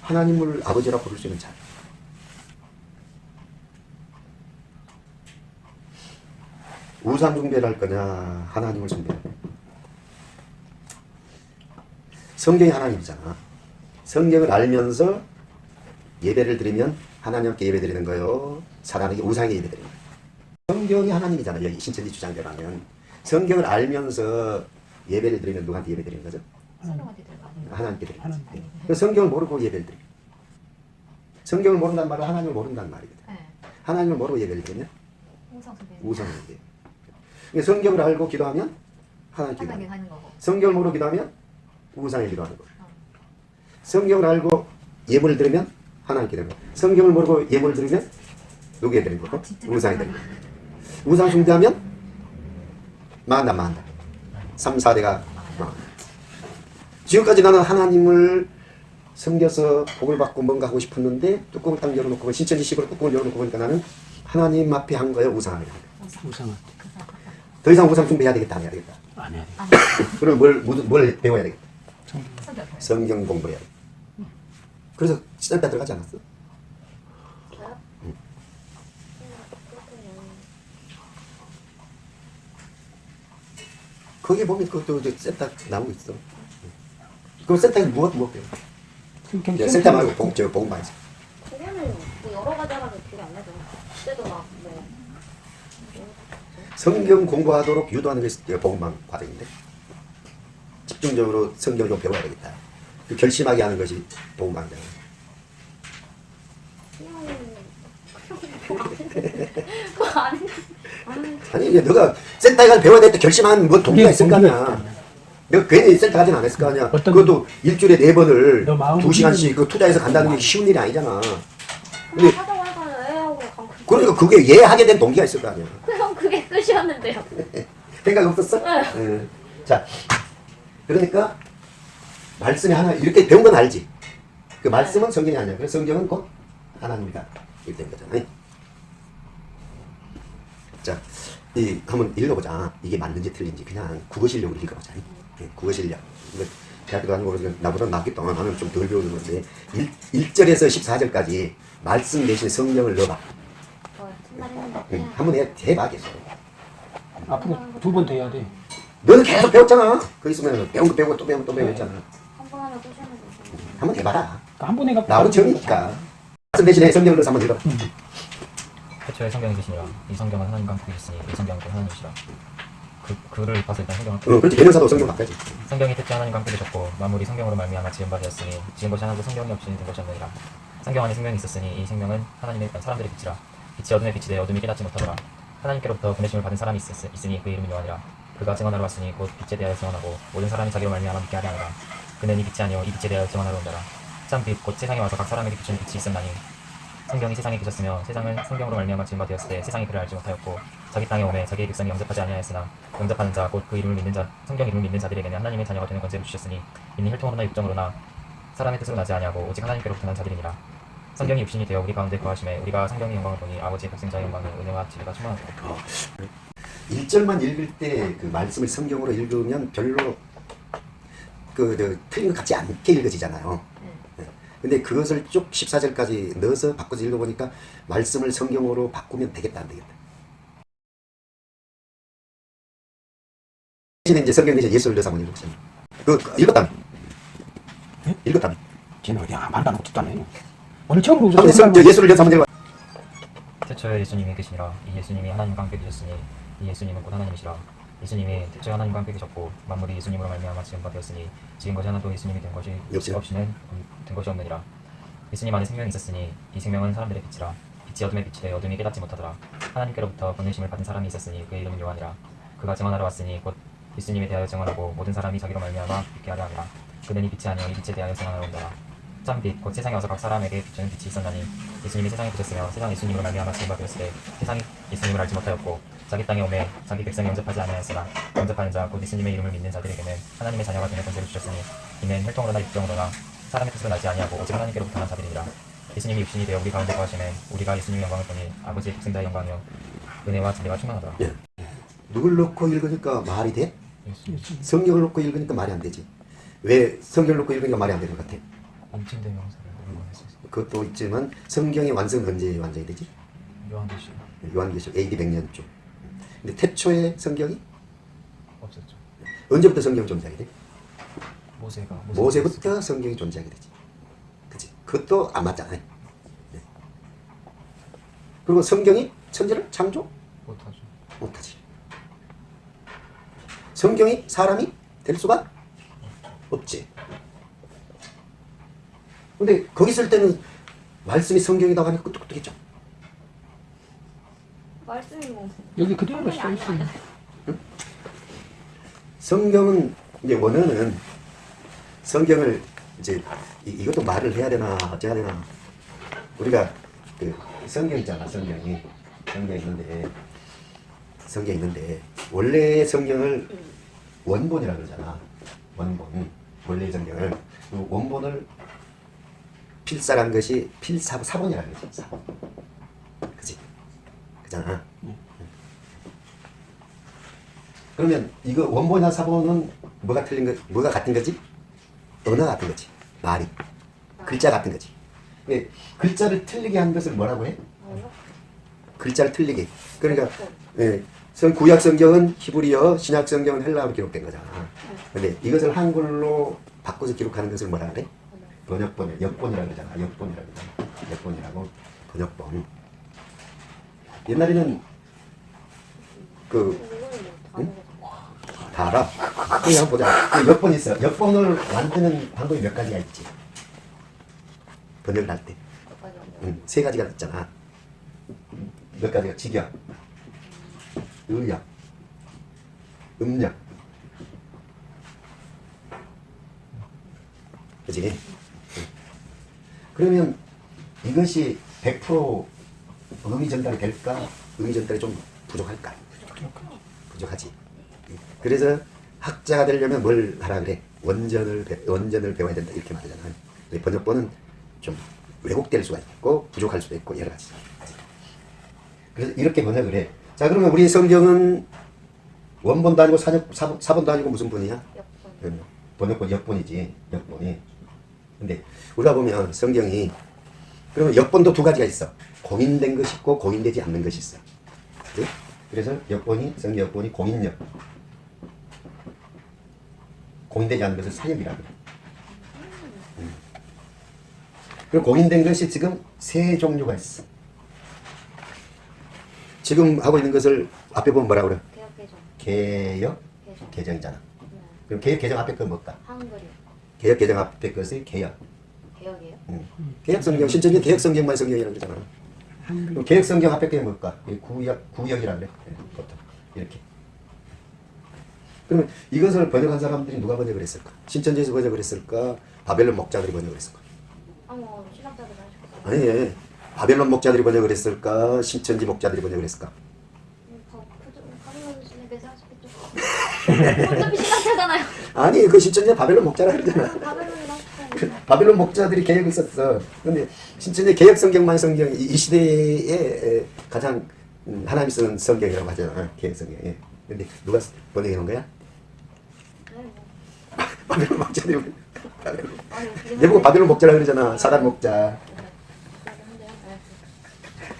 하나님을 아버지라고 부를 수 있는 자 우상 숭배를 할 거냐 하나님을 숭배할 거냐 성경이 하나님이잖아. 성경을 알면서 예배를 드리면 하나님께 예배 드리는 거요. 사람에게 우상에게 예배 드리는 거예요. 성경이 하나님이잖아. 여기 신천지 주장대로 하면. 성경을 알면서 예배를 드리면 누구한테 예배 드리는 거죠? 하나님께 드리는 거죠. 하나님. 그 성경을 모르고 예배를 드리고 성경을 모른다는 말은 하나님을 모른다는 말이거든. 네. 하나님을 모르고 예배를 드리면. 우상을 예배 그러니까 성경을 알고 기도하면 하나님께 하나님 기도하는 하는 거고. 성경을 모르고 기도하면 우상에 기도하는 거예요. 성경을 알고 예물을 드리면 하나님께 거예요. 성경을 모르고 예물을 드리면 누구에 드리는 거고? 우상에 드리는 거예요. 우상 숭배하면 망한다 망한다. 3, 4대가 지금까지 나는 하나님을 섬겨서 복을 받고 뭔가 하고 싶었는데 뚜껑을 딱 열어놓고 신천지식으로 뚜껑을 열어놓고 보니까 나는 하나님 앞에 한 거예요 우상을 한 거예요. 우상은 더 이상 우상 숭배해야 되겠다 안 해야 되겠다. 안 해야 돼. 그럼 뭘, 뭘 배워야 되겠다. 성경. 공부해야 돼. 그래서 센터 들어가지 않았어? 거기 보면 그것도 이제 센터 나오고 있어. 그 센터에서 무엇 무엇 배워? 센터 말고 복, 저 복음방에서. 그거는 뭐 여러 가지 하나도 기억이 안 나죠. 그때도 막 뭐. 성경 공부하도록 유도하는 이제 복음방 과정인데 집중적으로 성경을 좀 배워야 되겠다. 그 결심하게 하는 것이 해. 아니 이게 너가 센터에 가서 배워야 되겠다 결심한 뭐 동기가 있을 거 아니야. 내가 괜히 센터 가진 않았을 거 아니야. 그것도 일주일에 네 번을 두 시간씩 그 투자해서 간다는 게 쉬운 일이 아니잖아. 근데. 그러니까 그게 이해하게 된 동기가 있을 거 아니야. 그럼 그게 끝이었는데요. 생각 없었어? 네. 응. 자, 그러니까 말씀이 하나 이렇게 배운 건 알지. 그 말씀은 성경이 아니야. 그래서 성경은 곧 하나님이다. 이렇게 된 거잖아. 자, 이 한번 읽어보자. 이게 맞는지 틀린지 그냥 국어 실력으로 읽어보자. 예, 국어 실력. 이거 대학교 다니고 그래서 나보다 낫기 동안 나는 좀 덜 배우는 건데 1, 1절에서 14절까지 말씀 대신 성령을 넣어봐. 어, 응, 한번 해, 해봐 계속. 앞으로 두 번 더 해야 돼. 너는 계속 배웠잖아. 거 있으면 배운 거 배우고 또 배우고 또 배웠잖아. 한번 하면 거죠. 한번 해봐라. 그러니까 한번 해갖고 나하고 정이니까. 말씀 대신에 넣어서 한번 읽어봐. 태초에 성경이 계시니라 이 성경은 하나님과 함께 계시니 이 성경은 또 하나님이시라 그, 그를 봐서 일단 성경을 어, 그렇지. 대명사도 성경 바꿔야지. 성경이 태초에 하나님과 함께 계셨고 만물이 성경으로 말미암아 지은 바 되었으니 지은 것이 하나도 성경이 없이 된 것이 없느니라 성경 안에 생명이 있었으니 이 생명은 하나님의 사람들의 빛이라 빛이 어둠에 빛이 되어 어둠이 깨닫지 못하더라 하나님께로부터 보내심을 받은 사람이 있, 있으니 그의 이름이 요한이라 그가 증언하러 왔으니 곧 빛에 대하여 증언하고 모든 사람이 자기로 말미암아 믿게 하려 하노라. 그는 이 빛이 아니요 이 빛에 대하여 증언하러 온다라. 참 빛 곧 세상에 와서 각 사람에게 비추는 빛이 있었나니. 성경이 세상에 계셨으며 세상은 성경으로 말미암아 지은 바 되었을 때 세상이 그를 알지 못하였고 자기 땅에 오매 자기의 백성이 영접하지 아니하였으나 영접하는 자 곧 그 이름을 믿는 자 성경 이름을 믿는 자들에게는 하나님의 자녀가 되는 권세를 주셨으니 이는 혈통으로나 육정으로나 사람의 뜻으로 나지 아니하고 오직 하나님께로부터 난 자들이니라 성경이 육신이 되어 우리 가운데 거하심에 우리가 성경의 영광을 보니 아버지의 백성자의 영광이 은혜와 진리가 충만하다 1절만 읽을 때 그 말씀을 성경으로 읽으면 별로 그, 저, 틀린 것 같지 않게 읽어지잖아요. 네. 근데 그것을 쭉 14절까지 넣어서 바꿔서 읽어보니까 말씀을 성경으로 바꾸면 되겠다, 안 되겠다. 대신에 이제 성경 대신 예수를 넣어서 한번 읽어보세요. 그, 그 읽었다며. 읽었다며. 쟤는 어디 아, 말도 안 하고 듣도 안 해. 오늘 처음으로 성- 저 예수를 한번 읽어 태초에 예수님이 계시니라. 이 예수님이 하나님과 함께 계셨으니 이 예수님은 곧 하나님이시라. 예수님이 태초에 하나님과 함께 계셨고 만물이 예수님으로 말미암아 지은 바 되었으니 지은 것이 하나도 예수님이 된 것이 역시. 없이는 된 것이 없느니라. 예수님 안에 생명이 있었으니 이 생명은 사람들의 빛이라. 빛이 빛이 되어 어둠이 깨닫지 못하더라. 하나님께로부터 보내심을 받은 사람이 있었으니 그의 이름은 요한이라. 그가 증언하러 왔으니 곧 예수님에 대하여 증언하고 모든 사람이 자기로 말미암아 믿게 하려 하니라. 그는 이 빛이 아니요 이 빛에 대하여 증언하러 온다라 참 빛 곧 세상에 와서 각 사람에게 비추는 빛이 있었나니 예수님이 세상에 계셨으며 세상 예수님으로 말미암아 되었을 때 세상이 예수님을 알지 못하였고 자기 땅에 오매 자기 백성이 영접하지 아니하였으나 영접하는 자 곧 예수님의 이름을 믿는 자들에게는 하나님의 자녀가 되는 권세를 주셨으니 이는 혈통으로나 육정으로나 사람의 뜻으로 나지 아니하고 오직 하나님께로부터 난 자들이니라 예수님이 육신이 되어 우리 가운데 거하심에 우리가 예수님의 영광을 보니 아버지의 백성자의 영광이요 은혜와 진리가 충만하더라 예. 누굴 놓고 읽으니까 말이 돼? 성경을 놓고 읽으니까 말이 안 되지. 왜 성경을 놓고 읽으니까 말이 안 되는 것 같아? 엄침된 명사를 응원했었어 그것도 있지만 성경의 완성 언제 완성이 되지? 요한계시 요한계시록 AD 100년쯤. 근데 태초에 성경이 없었죠 언제부터 성경이 존재하게 돼? 모세가 모세 부터 성경이 존재하게 되지. 그치? 그것도 안 맞잖아요. 네. 그리고 성경이 천지를 창조 못하죠 못하지. 성경이 사람이 될 수가 없지. 근데 거기 있을 때는 말씀이 성경이라고 하니까 끄떡끄떡했죠. 말씀이 뭐 여기 그대로 써 있어. 아니야. 성경은 이제 원어는 성경을 이제 이, 이것도 말을 해야 되나 어째야 되나. 우리가 그 성경 있잖아 성경이. 성경 있는데. 성경 있는데. 원래 성경을 원본이라 그러잖아. 원본. 원래 성경을. 그 원본을 필사한 것이 필사 사본이라 그러지 사본 그지 그잖아 그러면 이거 원본이나 사본은 뭐가 틀린 거, 뭐가 같은 거지? 언어 같은 거지. 말이. 글자 같은 거지. 근데 글자를 틀리게 한 것을 뭐라고 해? 글자를 틀리게. 그러니까 예, 성 구약 성경은 히브리어, 신약 성경은 헬라어로 기록된 거잖아. 근데 이것을 한글로 바꿔서 기록하는 것을 뭐라 그래? 번역본, 역본이라고 그러잖아. 역본이라고 그러잖아. 역본이라고 번역본. 옛날에는 그 거죠. 다 알아. 그냥 보자. 그 역본 있어. 역본을 만드는 방법이 몇 가지가 있지. 번역을 할 때. 응, 세 가지가 있잖아. 몇 가지가 직역, 의역, 음력. 그지? 응. 그러면 이것이 100% 의미 전달이 될까? 의미 전달이 좀 부족할까? 부족하지. 그래서 학자가 되려면 뭘 하라 그래? 원전을 배, 원전을 배워야 된다 이렇게 말하잖아. 번역본은 좀 왜곡될 수가 있고 부족할 수도 있고 여러 가지. 그래서 이렇게 번역을 해. 자 그러면 우리 성경은 원본도 아니고 사역, 사, 사본도 아니고 무슨 본이야? 역분. 그럼요. 번역본 역본이지 역본이. 근데 우리가 보면 성경이 그러면 역본도 두 가지가 있어. 공인된 것이 있고 공인되지 않는 것이 있어. 그지? 그래서 역본이 성경 역본이 공인역. 공인되지 않는 것을 사역이라고. 음. 그리고 공인된 것이 지금 세 종류가 있어. 지금 하고 있는 것을 앞에 보면 뭐라 그래? 개혁 개정. 개혁 개정. 개정이잖아. 네. 그럼 개혁 개정 앞에 거 뭘까? 한글이요. 개혁 개정 앞에 것이 개혁. 개혁이에요? 음. 개혁 성경 신천지 개혁 성경만 성경이라고 그러잖아. 그럼 개혁 성경 앞에 게 뭘까? 이 구역 구역이라 그래. 예, 보통 이렇게. 그러면 이것을 번역한 사람들이 누가 번역을 했을까? 신천지에서 번역을 했을까? 바벨론 목자들이 번역을 했을까? 아, 뭐 신학자들. 아니, 예. 바벨론 목자들이 번역을 했을까? 신천지 목자들이 번역을 했을까? 음, 더 그저 가면 신에 배사하시겠죠. 어차피 신학자잖아요. 아니, 그 신천지 바벨론 목자라 그러잖아. 그. 바벨론 목자들이 개혁을 썼어. 근데 신천지 개혁 성경만 성경 이, 이 시대에 에, 가장 음, 하나님이 쓰는 성경이라고 하잖아. 개혁 성경. 예. 근데 누가 번역해 놓은 거야? 바벨론 목자들이 내보고 바벨론 목자라 그러잖아. 사단 목자.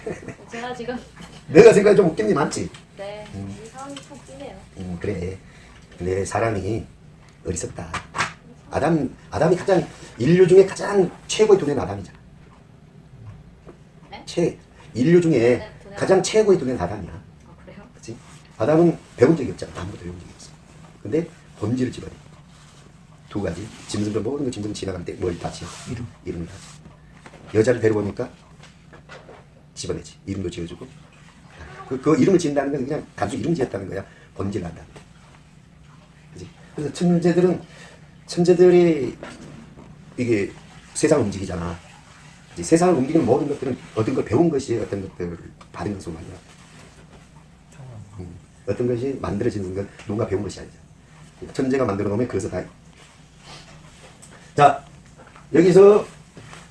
네. 제가 지금 내가 생각해 좀 웃긴 게 많지. 네, 이 상황이 참 웃기네요. 음, 그래. 근데 사람이 어리석다. 아담 아담이 가장 인류 중에 가장 최고의 두뇌는 아담이잖아. 네? 최 인류 중에 네. 가장 최고의 두뇌는 아담이야. 아, 그래요? 그치? 아담은 배운 적이 없잖아. 아무것도 배운 적이 없어. 근데 본질을 집어내. 두 가지. 짐승도 모든 거 짐승 지나갈 때 뭘 다지? 이름. 이름을 다지. 여자를 데려오니까 집어내지. 이름도 지어주고. 그, 그 이름을 지은다는 건 그냥 단순 이름 지었다는 거야. 본질을 안다는 거야. 그래서 천재들은, 천재들이 이게 세상을 움직이잖아. 이제 세상을 움직이는 모든 것들은 얻은 걸 배운 것이 어떤 것들을 받은 것으로 말이야. 음, 어떤 것이 만들어지는 건 누군가 배운 것이 아니죠. 천재가 만들어 놓으면 그것을 다. 자, 여기서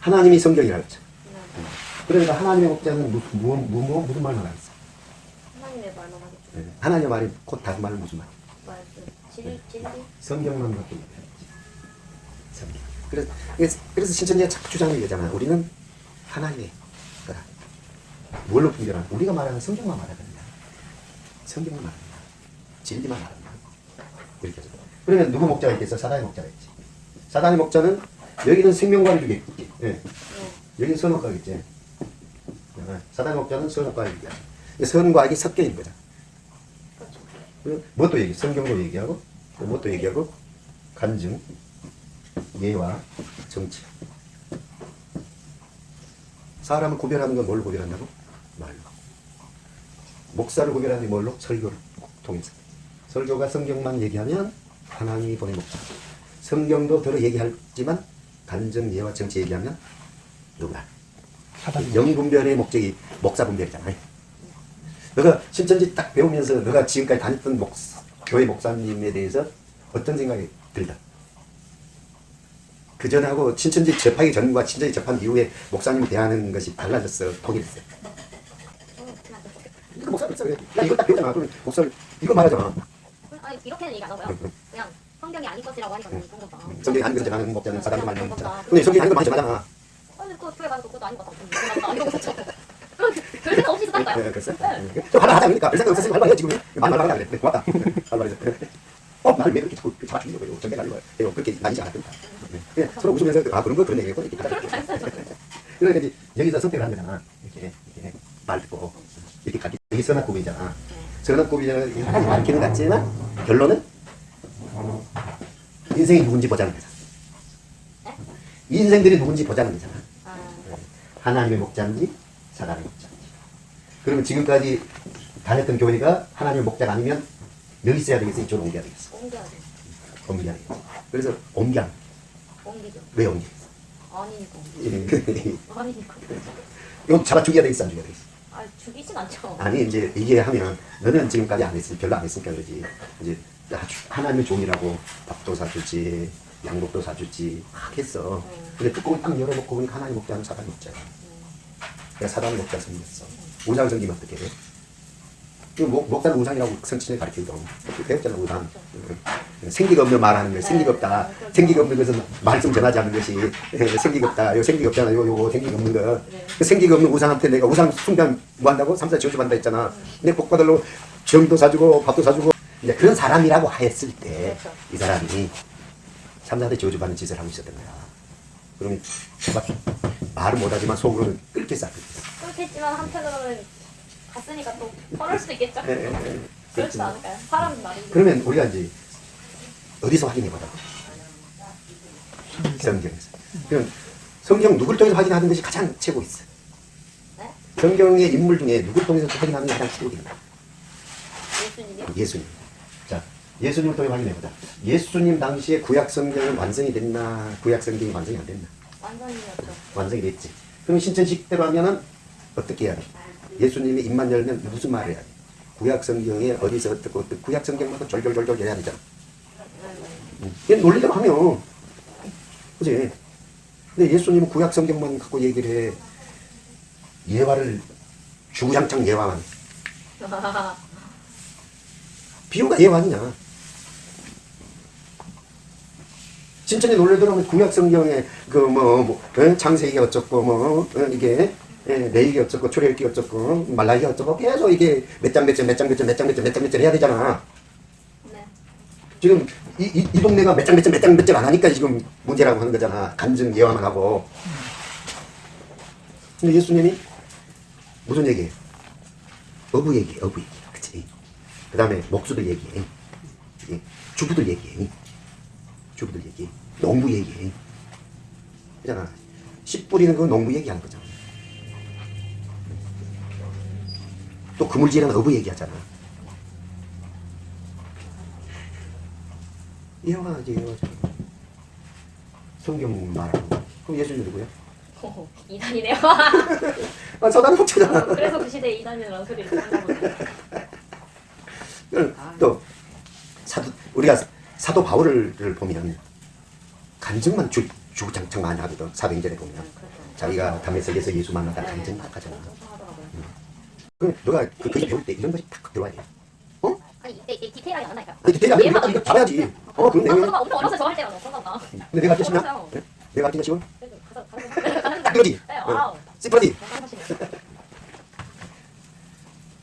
하나님이 성경이라고 했죠. 네. 그러니까 하나님의 목자는 무, 무, 무, 무, 무슨 말만 하겠어? 하나님의 말만 하겠죠. 예, 하나님의 말이 곧 다른 말은 무슨 말? 진리? 성경만 있는 거지. 성경. 그래서, 그래서- 그래서 신천지가 자꾸 주장을 얘기하잖아. 우리는 하나님의 거다. 뭘로 분별하는? 우리가 말하는 성경만 말하거든요. 성경만 말한다. 진리만 말한다. 이렇게 하죠. 그러면 누구 목자가 있겠어? 사단의 목자가 있지. 사단의 목자는 여기는 생명과를 주겠지. 예. 네. 여기는 선악과겠지. 예. 사단의 목자는 얘기야. 선과 악이 섞여 있는. 그렇죠. 뭣도 얘기, 성경도 얘기하고, 또 뭣도 얘기하고, 간증, 예와 정치. 사람을 구별하는 건 뭘로 구별한다고? 말로. 목사를 구별하는 게 뭘로? 설교를 통해서. 설교가 성경만 얘기하면 하나님이 보낸 목사. 성경도 들어 얘기하지만 간증, 예와 정치 얘기하면. 사단 영분별의 목적이 목사 분별이잖아요. 너가 신천지 딱 배우면서 너가 지금까지 다녔던 목, 교회 목사님에 대해서 어떤 생각이 들다? 그 전하고 신천지 접하기 전과 신천지 접한 이후에 목사님이 대하는 것이 달라졌어. 통일했어요. 어, 그냥 이거 목사 목사 그래. 야 이거 딱 배우잖아. 그럼 목사 이거 말하잖아. 아니 이렇게는 얘기 안 하고요. 그냥 성경이 아닌 것이라고 하니까 너무 좋은 거다. 성경이 아닌 것을 전하는 목자는 사단도 말하는 목자. 근데 성경이 아닌 거 많이 전하잖아. 아니 그 교회 가서 그것도 아닌 것 같아. 별 생각 없이 그랬어? 좀 하나 하자 그러니까 별 생각 없었으면 할 말이야 지금. 많이 말하는 게 고맙다. 할 말이야. 어, 나를 왜 이렇게 자꾸 거예요? 정말 나를 왜 그렇게 나이지 않았던가. 그냥 서로 웃으면서 아 그런 거 그런 하자. 그러니까 이제 여기서 선택을 하는 거잖아. 이렇게 이렇게 말 듣고 이렇게 가르치. 여기 선악고비잖아. 선악고비는 하나님 가르치는 것 같지만 결론은 인생이 누군지 보자는 거잖아. 인생들이 누군지 보자는 거잖아. 아, 하나님의 목자인지 사단의 목자인지. 그러면 지금까지 다녔던 교회가 하나님의 목자가 아니면 여기 있어야 되겠어? 이쪽으로 옮겨야 되겠어? 옮겨야 돼. 옮겨야 되겠어. 그래서 옮겨. 옮기죠. 왜 옮기겠어? 아니니까. 옮기죠. 이거 아니니까. 잡아 죽여야 되겠어? 안 죽여야 되겠어? 아 죽이진 않죠. 아니 이제 이게 하면 너는 지금까지 안 했으니 별로 안 했으니까 그러지. 이제 하나님의 종이라고 밥도 사주지 양복도 사주지 막 했어. 근데 뚜껑을 딱 열어놓고 보니까 하나님 목자는 사단 목자야. 그러 니까 사단 목자 생겼어. 우상 생기면 어떻게 돼? 그 목, 목사는 우상이라고 성친을 가르치거든. 배웠잖아, 우상. 응. 생기가 없는 말 하는 거야. 생기가 없다. 생기가 없는 것은 말씀 전하지 않는 것이 예, 생기가 없다. 요 생기가 없잖아. 요, 요거 생기가 없는 거. 그 생기가 없는 우상한테 내가 우상 숭배한 뭐 한다고? 삼사 지어주한다 했잖아. 내 복 받으려고 정도 사주고 밥도 사주고 이제 그런 사람이라고 했을 때 이 사람이 삼사한테 저주받는 짓을 하고 있었던 거야. 그러면 막 말은 못하지만 속으로는 끓게 쌌거든. 그렇겠지만 한편으로는 갔으니까 또 펄을 수도 있겠죠. 예, 예, 예. 그렇지 않을까요? 사람 말인데. 그러면 우리가 이제 어디서 확인해 보자고? 성경에서. 그럼 성경 누구를 통해서 확인하는 것이 가장 최고 있어. 네? 성경의 인물 중에 누구를 통해서 확인하는 게 가장 최고입니다. 예수님이요? 예수님. 자, 예수님을 통해 확인해 보자. 예수님 당시에 구약 성경은 완성이 됐나? 구약 성경이 완성이 안 됐나? 완전이었죠. 완성이 됐지. 그럼 신천식대로 하면은 어떻게 해야 돼? 예수님이 입만 열면 무슨 말을 해야 돼? 구약 성경에 어디서 어떻고 어떻고 구약 성경마다 졸졸졸졸 해야 되잖아. 얘 논리대로 하면 그지? 근데 예수님은 구약 성경만 갖고 얘기를 해. 예화를 주구장창 예화만. 비유가 예화 아니냐? 진천의 논리대로 하면 구약 성경에 그뭐 뭐, 어? 창세기 어쩌고 뭐 어? 이게 예, 레이기 어쩌고 출애굽기 어쩌고 말라기 어쩌고 계속 이게 몇 장 몇 장 몇 장 몇 장 몇 장 몇 장 몇 장 몇 장 해야 되잖아. 네. 지금 이, 이, 이 동네가 몇 장 몇 장 몇 장 몇 장 안 하니까 지금 문제라고 하는 거잖아. 간증 예화만 하고. 근데 예수님이 무슨 얘기해? 어부 얘기, 어부 얘기. 그치? 그 다음에 목수들 얘기해. 예, 주부들 얘기해. 주부들 얘기. 농부 얘기해. 그잖아. 씨 뿌리는 건 농부 얘기하는 거잖아. 또 그물질은 어부 얘기하잖아. 예화지, 예화지. 성경 말하는 거. 그럼 예수님 누구야? 오, 이단이네요. 아, 서다는 목자잖아. 그래서 그 시대에 이단이라는 소리를 듣나 보네. 또 사도 우리가 사도 바울을 보면 간증만 주, 주장창 많이 하거든 사도행전에 보면 자기가 담에색에서 예수 만나다 간증 막 하잖아 그럼 너가 그 글을 배울 때 이런 것이 탁 들어와야 돼 어? 아니 이때 디테일하게 안. 아니 디테일이 아니라 이거, 이거 잘해야지 어 그런 아, 내용이 저도 엄청 때 저할 때가 너무 그런가 근데 내가. 네? 내가 할때 쉬워? 그래도 가서 가서 가서 그러지? 네, 와우. 시프라지? 잘하시네.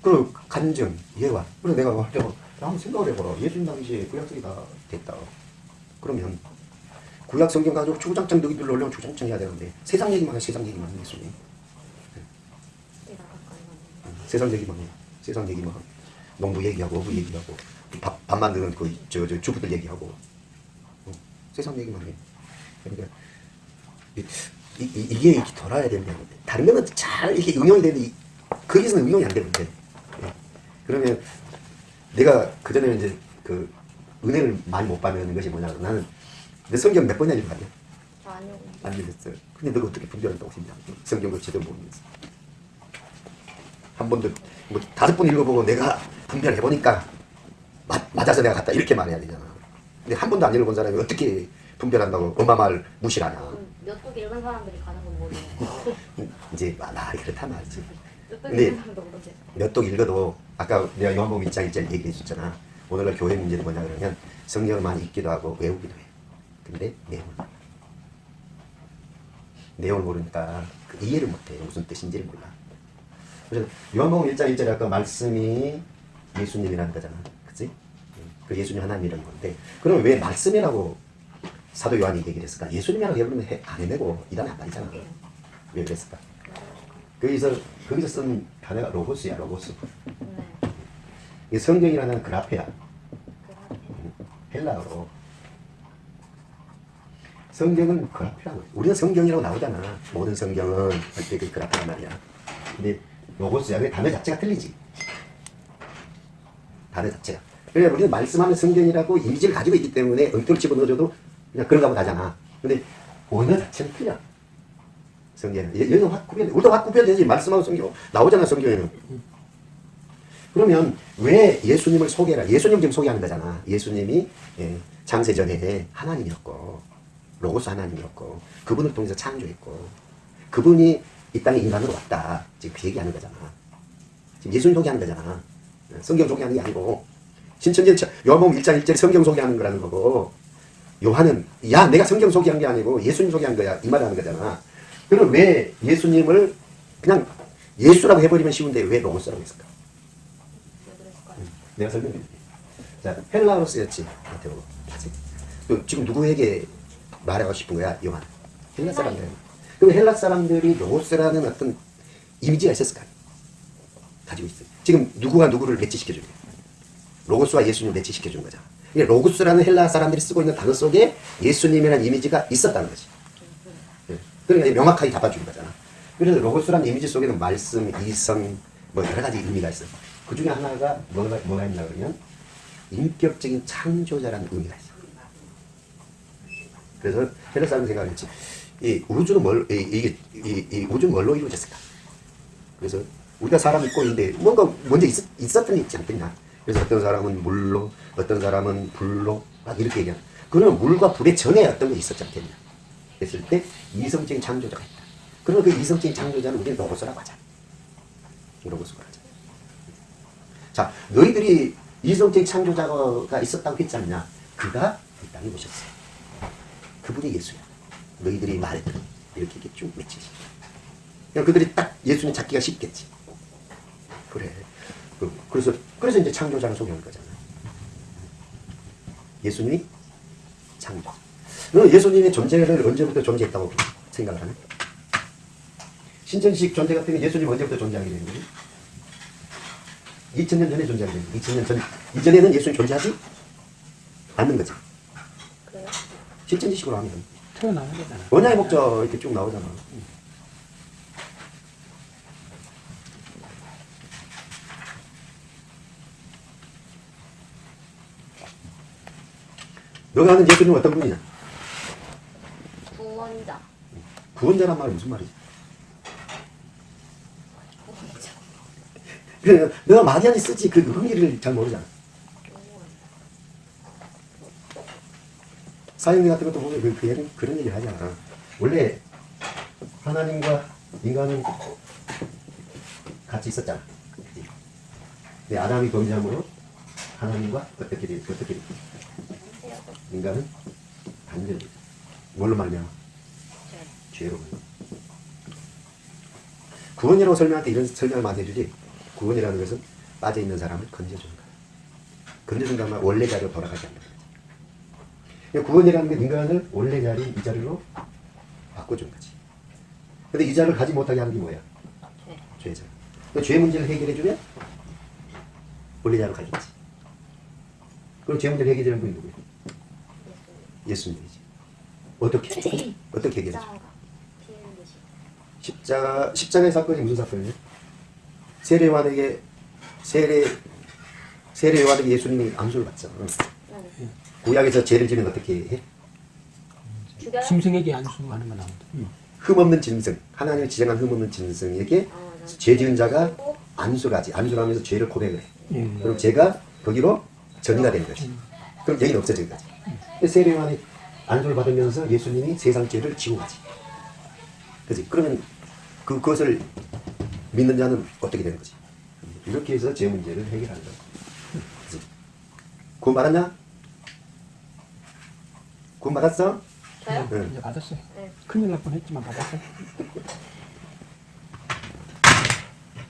그 간증 예화 그래서 내가 와, 야, 한번 생각을 해봐라 예수님 당시에 구약성이 다 됐다. 그러면 구약 성경 가지고 주장창 너희들 올려면 주장창 해야 되는데 세상 얘기만 해 세상 얘기만 해 예수님 세상 얘기만 해. 세상 얘기만 해. 농부 얘기하고 어부 얘기하고 밥, 밥 만드는 그 저 저 주부들 얘기하고. 어, 세상 얘기만 해. 그러니까 이, 이, 이- 이게 이렇게 돌아야 되는데 다른 거는 잘 이렇게 응용이 되는데 이- 거기서는 응용이 안 되는데. 예. 그러면 내가 그 전에 이제 그 은혜를 많이 못 받는 것이 뭐냐 나는 내 성경 몇 번이나 읽어봤냐 아니요. 안 읽었어 근데 너가 어떻게 분별한다고 생각 성경을 제대로 모르면서 한 번도 뭐 다섯 번 읽어보고 내가 분별해보니까 맞, 맞아서 내가 갔다 이렇게 말해야 되잖아 근데 한 번도 안 읽어본 사람이 어떻게 분별한다고 엄마 말 무시하냐 몇독 읽은 사람들이 가는 건 모르네. 이제 아, 나 그렇다 말이지 몇독 근데 읽은 사람도 모르지. 몇독 읽어도 아까 내가 요한복음 1장 1절 얘기해 줬잖아. 오늘날 교회 문제는 뭐냐 그러면 성경을 많이 읽기도 하고 외우기도 해. 근데 내용을 몰라. 내용을 모르니까 그 이해를 못해. 무슨 뜻인지를 몰라. 그래서 요한복음 1장 1절에 아까 말씀이 예수님이라는 거잖아. 그치? 그 예수님 하나님이라는 건데 그럼 왜 말씀이라고 사도 요한이 얘기를 했을까? 예수님이라고 해버리면 해- 안 해내고 이단에 안 빠지잖아. 왜 그랬을까? 거기서 거기서 쓴 단어가 로고스야 로고스. 네. 이 성경이라는 그라페야 그 헬라어로. 성경은 그라페라고. 우리는 성경이라고 나오잖아. 모든 성경은 할때 그 그라페란 말이야. 근데 로고스야. 그 단어 자체가 틀리지. 단어 자체가. 그러니까 우리는 말씀하는 성경이라고 이미지를 가지고 있기 때문에 엉뚱을 집어넣어줘도 그냥 그런가 보다 하잖아. 근데 언어 자체는 틀려. 성경은. 얘- 얘는 확 구별, 우리도 확 구별되지. 말씀하고 성경 나오잖아, 성경에는. 그러면 왜 예수님을 소개해라? 예수님 지금 소개하는 거잖아. 예수님이 예, 창세전에 하나님이었고 로고스 하나님이었고 그분을 통해서 창조했고 그분이 이 땅에 인간으로 왔다. 지금 그 얘기하는 거잖아. 지금 예수님 소개하는 거잖아. 성경 소개하는 게 아니고 신천지 요한복음 1장 1절에 성경 소개하는 거라는 거고 요한은 야 내가 성경 소개한 게 아니고 예수님 소개한 거야 이 말하는 거잖아. 그럼 왜 예수님을 그냥 예수라고 해버리면 쉬운데 왜 로고스라고 했을까? 내가 설명해 줄게. 자, 헬라어로 쓰였지. 마테오. 그 지금 누구에게 말하고 싶은 거야? 요한. 헬라 사람들. 그럼 헬라 사람들이 로고스라는 어떤 이미지가 있었을까? 가지고 있어요. 지금 누구가 누구를 매치시켜 주는 거야? 로고스와 예수님을 매치시켜 주는 거잖아. 이게 로고스라는 헬라 사람들이 쓰고 있는 단어 속에 예수님이라는 이미지가 있었다는 거지. 예. 그러니까 명확하게 잡아주는 거잖아. 그래서 로고스라는 이미지 속에는 말씀, 이성, 뭐 여러 가지 의미가 있어요. 그 중에 하나가 뭐가, 뭐가 있나 그러면 인격적인 창조자라는 의미가 있어요. 그래서 헬라 사람 생각했지. 이 우주는 뭘, 이, 이, 이, 이 우주는 뭘로 이루어졌을까? 그래서 우리가 사람 있고 있는데 뭔가 먼저 있었, 있었던 게 있지 않겠냐. 그래서 어떤 사람은 물로, 어떤 사람은 불로, 막 이렇게 얘기하는. 그러면 물과 불의 전에 어떤 게 있었지 않겠냐. 했을 때 이성적인 창조자가 있다. 그러면 그 이성적인 창조자는 우리는 로고스라고 하자. 로 고스라고 하자. 자, 너희들이 이성적인 창조자가 있었다고 했지 않냐? 그가 이 땅에 오셨어. 그분이 예수야. 너희들이 말했던 이렇게 쭉 맺히지. 그들이 딱 예수님 찾기가 쉽겠지. 그래. 그- 그래서 그래서 이제 창조자를 소개하는 거잖아. 예수님이 창조. 예수님의 존재를 언제부터 존재했다고 생각을 하네? 신천식 존재 같은 게 예수님 언제부터 존재하게 된 거지? 2000년 전에 존재하게 된 거지. 2000년 전 이전에는 예수님 존재하지 않는 거지. 그래요? 실천지식으로 하면 태어나는 거잖아. 원양의 목적 이렇게 쭉 나오잖아. 너가 아는 예수님은 어떤 분이냐? 구원자. 구원자란 말은 무슨 말이지? 구원자. 그래, 너가 마디안이 쓰지 그 의미를 잘 모르잖아. 사형리 같은 것도 보면 그, 그 얘는 그런 얘기를 하잖아. 원래 하나님과 인간은 같이 있었잖아. 근데 아담이 범죄함으로 하나님과 어떻게 돼? 어떻게 돼? 인간은 단절돼. 뭘로 말미암아? 죄로. 구원이라고 설명할 때 이런 설명을 많이 해주지. 구원이라는 것은 빠져 있는 사람을 건져주는 거야. 건져준 다음에 원래 자리로 돌아가게 한다. 그러니까 구원이라는 게 인간을 원래 자리 이 자리로 바꿔준 거지. 근데 이 자리를 가지 못하게 하는 게 뭐야? 죄. 죄잖아. 그죄 문제를 해결해주면 원래 자리로 가겠지. 그럼 죄 문제를 해결해주는 분이 누구야? 예수님이지. 어떻게? 어떻게 해결해줘? 십자가, 십자가의 사건이 무슨 사건이에요? 세례요한에게, 세례, 세례요한에게 예수님이 안수를 받잖아. 네. 구약에서 죄를 지면 어떻게 해? 짐승에게 안수하는 거 나온다. 응. 흠없는 짐승, 하나님이 지정한 흠없는 짐승에게 아, 네. 죄 지은 자가 그리고 안수를 하지. 안수를 하면서 죄를 고백을 해. 예. 그럼 죄가 거기로 전이가 되는 거지. 그럼 죄는 없어진 거지. 세례요한이 안수를 받으면서 예수님이 세상 죄를 지고 가지. 그지? 그러면 그, 그것을 믿는 자는 어떻게 되는 거지? 이렇게 해서 죄 문제를 해결하는. 그지? 구원 받았냐? 구원 받았어? 저요? 응. 이제 받았어요. 네. 큰일 날 뻔했지만 받았어요.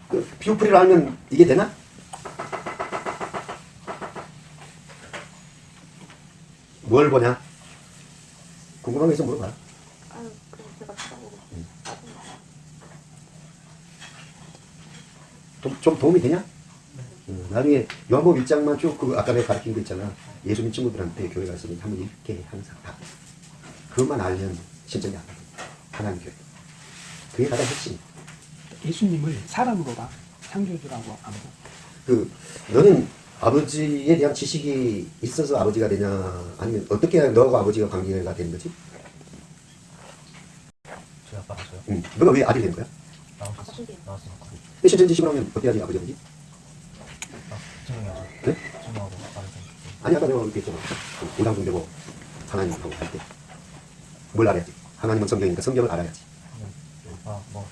그 비오프리를 알면 이게 되나? 뭘 보냐? 궁금한 거 있으면 물어봐. 아유, 그냥 제가 찾아보고. 좀, 좀 도움이 되냐? 음, 나중에 요한복음 1장만 쭉 그 아까 내가 가르친 거 있잖아. 예수 믿 친구들한테 교회 가서 한번 읽게 항상 다. 그것만 알면 신전이 안 돼. 하나님 교회. 그게 가장 핵심. 예수님을 사람으로 봐. 창조주라고 안 봐. 그 너는 아버지에 대한 지식이 있어서 아버지가 되냐 아니면 어떻게 너하고 아버지가 관계가 되는 거지? 저희 아빠가 저요? 응. 너가 왜 아들이 된 거야? 나왔으니까. 근데 신천 지식으로 하면 어떻게 하지 아버지가 되지? 아, 증명해야죠. 네? 증명하고 좀. 아니 아까 내가 얘기했잖아. 우상숭 되고 하나님하고 할 때. 뭘 알아야지? 하나님은 성경이니까 성경을 알아야지. 아, 뭐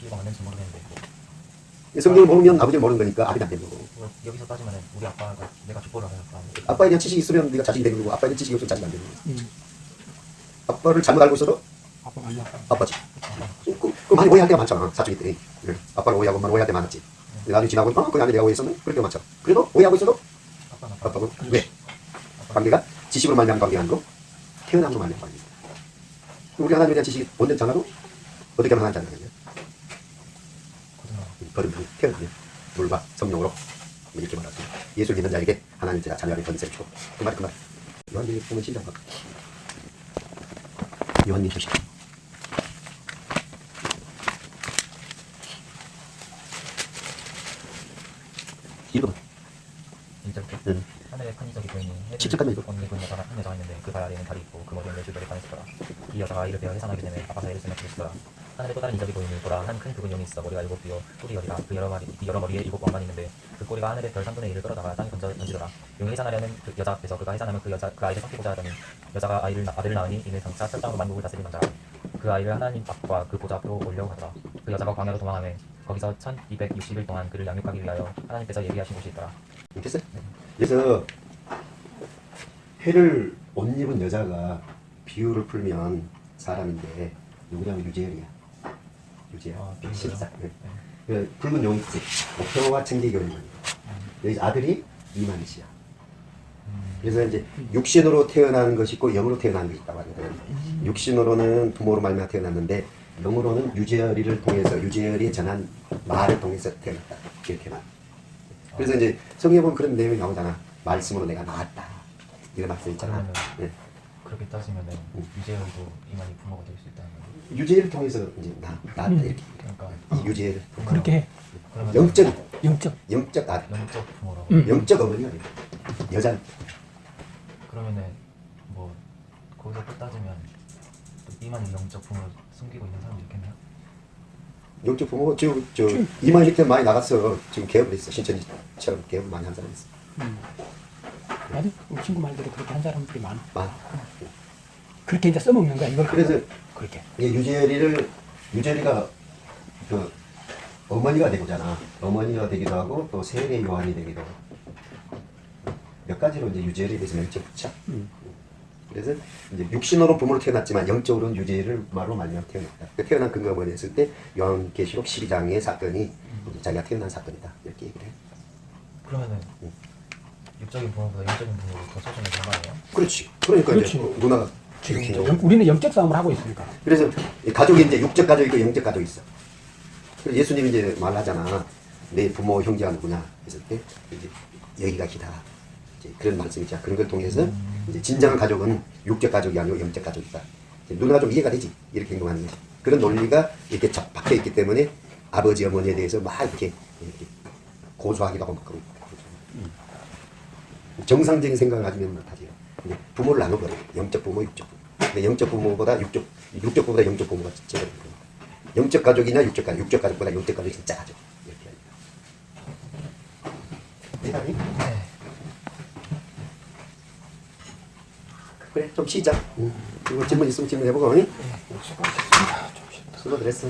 기회가 맞는지 모르겠는데 뭐 성경을 모르면 아버지를 모르는 거니까 아들이 안 되는 거고. 뭐 여기서 따지면 우리 아빠가 내가 족보를 알아요. 아빠에 대한 지식이 있으면 네가 자식이 되는 거고 아빠에 대한 지식이 없으면 자식이 안 되는 거고. 음. 아빠를 잘못 알고 있어도 아빠가 아니야. 아빠지. 그, 그, 그 많이 오해할 때가 많잖아 사춘기 때 아빠를 오해하고 엄마를 오해할 때 많았지. 근데 나중에 지나고 어? 그게 아니 내가 오해했었네 그럴 때가 많잖아 그래도 오해하고 있어도 아빠는, 아빠는 왜? 관계가 지식으로 말미암 관계 아니고 태어남으로 말미암 관계 우리 하나님에 대한 지식이 원된 자나로 어떻게 하면 하나님 자녀가 거듭 태어나면 돌과 성령으로 이렇게 말하죠. 예수 믿는 자에게 하나님 자녀의 권세를 주고. 그말 그말 요한복음 보면 신장 요한님 조심 1번. 인절기. 네. 하늘에 판이적이 보이니 해칠까지 있고 언니 군 여자가 한 여자가 있는데 그 발 아래에는 달이 있고 그 머리에는 외줄별이 반했었더라 이 여자가 이를 배어 해산하게 되매 아파서 애를 쓰며 부르시더라 하늘에 또 다른 인적이 보이니 보라 한큰 붉은 용이 있어 머리가 일곱 비어 꼬리 열이다 그 여러 마리 여러 머리에 일곱 왕만 있는데 그 꼬리가 하늘의 별 3분의 1을 끌어다가 땅에 던져 던지더라 용이 해산하려는 그 여자 앞에서 그가 해산하면 그 여자 그 아이를 삼키고자 하더니 여자가 아이를 아들을 낳으니 이는 당차 철장으로 만국을 다스린 남자라 그 아이를 하나님 앞과 그 보좌 앞으로 올려고 하더라 그 여자가 광야로 도망하며 거기서 1260일 동안 그를 양육하기 위하여 하나님께서 예비하신 곳이 있더라 됐어요? 그래서 해를 옷 입은 여자가 비유를 풀면 사람인데 누구냐면 유재열이야. 유재열. 아, 비유요? 실사. 네. 네. 그 붉은 용이 있지. 목표와 청계교인 여기 아들이 이만희씨야. 그래서 이제 육신으로 태어나는 것이 있고 영으로 태어나는 것이 있다고 하거든. 육신으로는 부모로 말미암아 태어났는데 영으로는 유재열이를 통해서 유재열이 전한 말을 통해서 태어났다. 이렇게 말. 그래서 이제 성경에 보면 그런 내용이 나오잖아. 말씀으로 내가 나았다. 이런 말씀 있잖아. 네. 그렇게 따지면은 음. 유재열도 이만희 부모가 될 수 있다는 거예요. 유재를 통해서 이제 나, 나았다 이렇게. 그러니까 이 유재를 그렇게 해. 영적 영적. 영적 아들, 영적 부모라고. 음. 영적 어머니가 돼. 여자 그러면은 뭐 거기서 또 따지면 또 이만희 영적 부모를 숨기고 있는 사람도 있겠네요. 영적 부모 지금 저 이만 밑에 많이 나갔어. 지금 개업을 했어. 신천지처럼 개업을 많이 한 사람 있어. 음. 맞아. 우리 친구 말대로 그렇게 한 사람들이 많아. 많아. 그렇게 이제 써먹는 거야. 이걸 그래서 그렇게. 이게 유재리를 유재리가 그 어머니가 되고잖아. 어머니가 되기도 하고 또 세례 요한이 되기도 하고 몇 가지로 이제 유재리에 대해서 맹점 붙여. 음. 그래서 이제 육신으로 부모로 태어났지만 영적으로는 유재를 말로 말미암아 태어났다. 그 태어난 근거가 뭐냐 했을 때 요한계시록 12장의 사건이 자기가 태어난 사건이다. 이렇게 얘기를 해. 그러면은 음. 육적인 부모보다 영적인 부모를 더 소중히 생각하네요. 그렇지. 그러니까 그렇지. 이제 누나가 지금 영- 우리는 영적 싸움을 하고 있으니까. 그래서 이 가족이 이제 육적 가족이 있고 영적 가족이 있어. 그래서 예수님이 이제 말하잖아. 내 부모 형제가 누구냐 했을 때 이제 여기가 기다. 이제 그런 말씀이죠. 그런 걸 통해서 이제 진정한 가족은 육적 가족이 아니고 영적 가족이다. 이제 누나가 좀 이해가 되지. 이렇게 행동하는 거지. 그런 논리가 이렇게 자- 박혀 있기 때문에 아버지 어머니에 대해서 막 이렇게, 이렇게 고소하기도 하고 막 그러고. 정상적인 생각을 가지면 못하지. 이제 부모를 나눠버려. 영적 부모, 육적 부모. 근데 영적 부모보다 육적, 육적 부모보다 영적 부모가 제일. 영적 가족이냐 육적 가족, 육적 가족보다 영적 가족이 진짜 가족. 이렇게. 대단히? 네. 그래, 좀 쉬자. 응. 그리고 질문 있으면 질문 해보고. 응? 수고들 했어.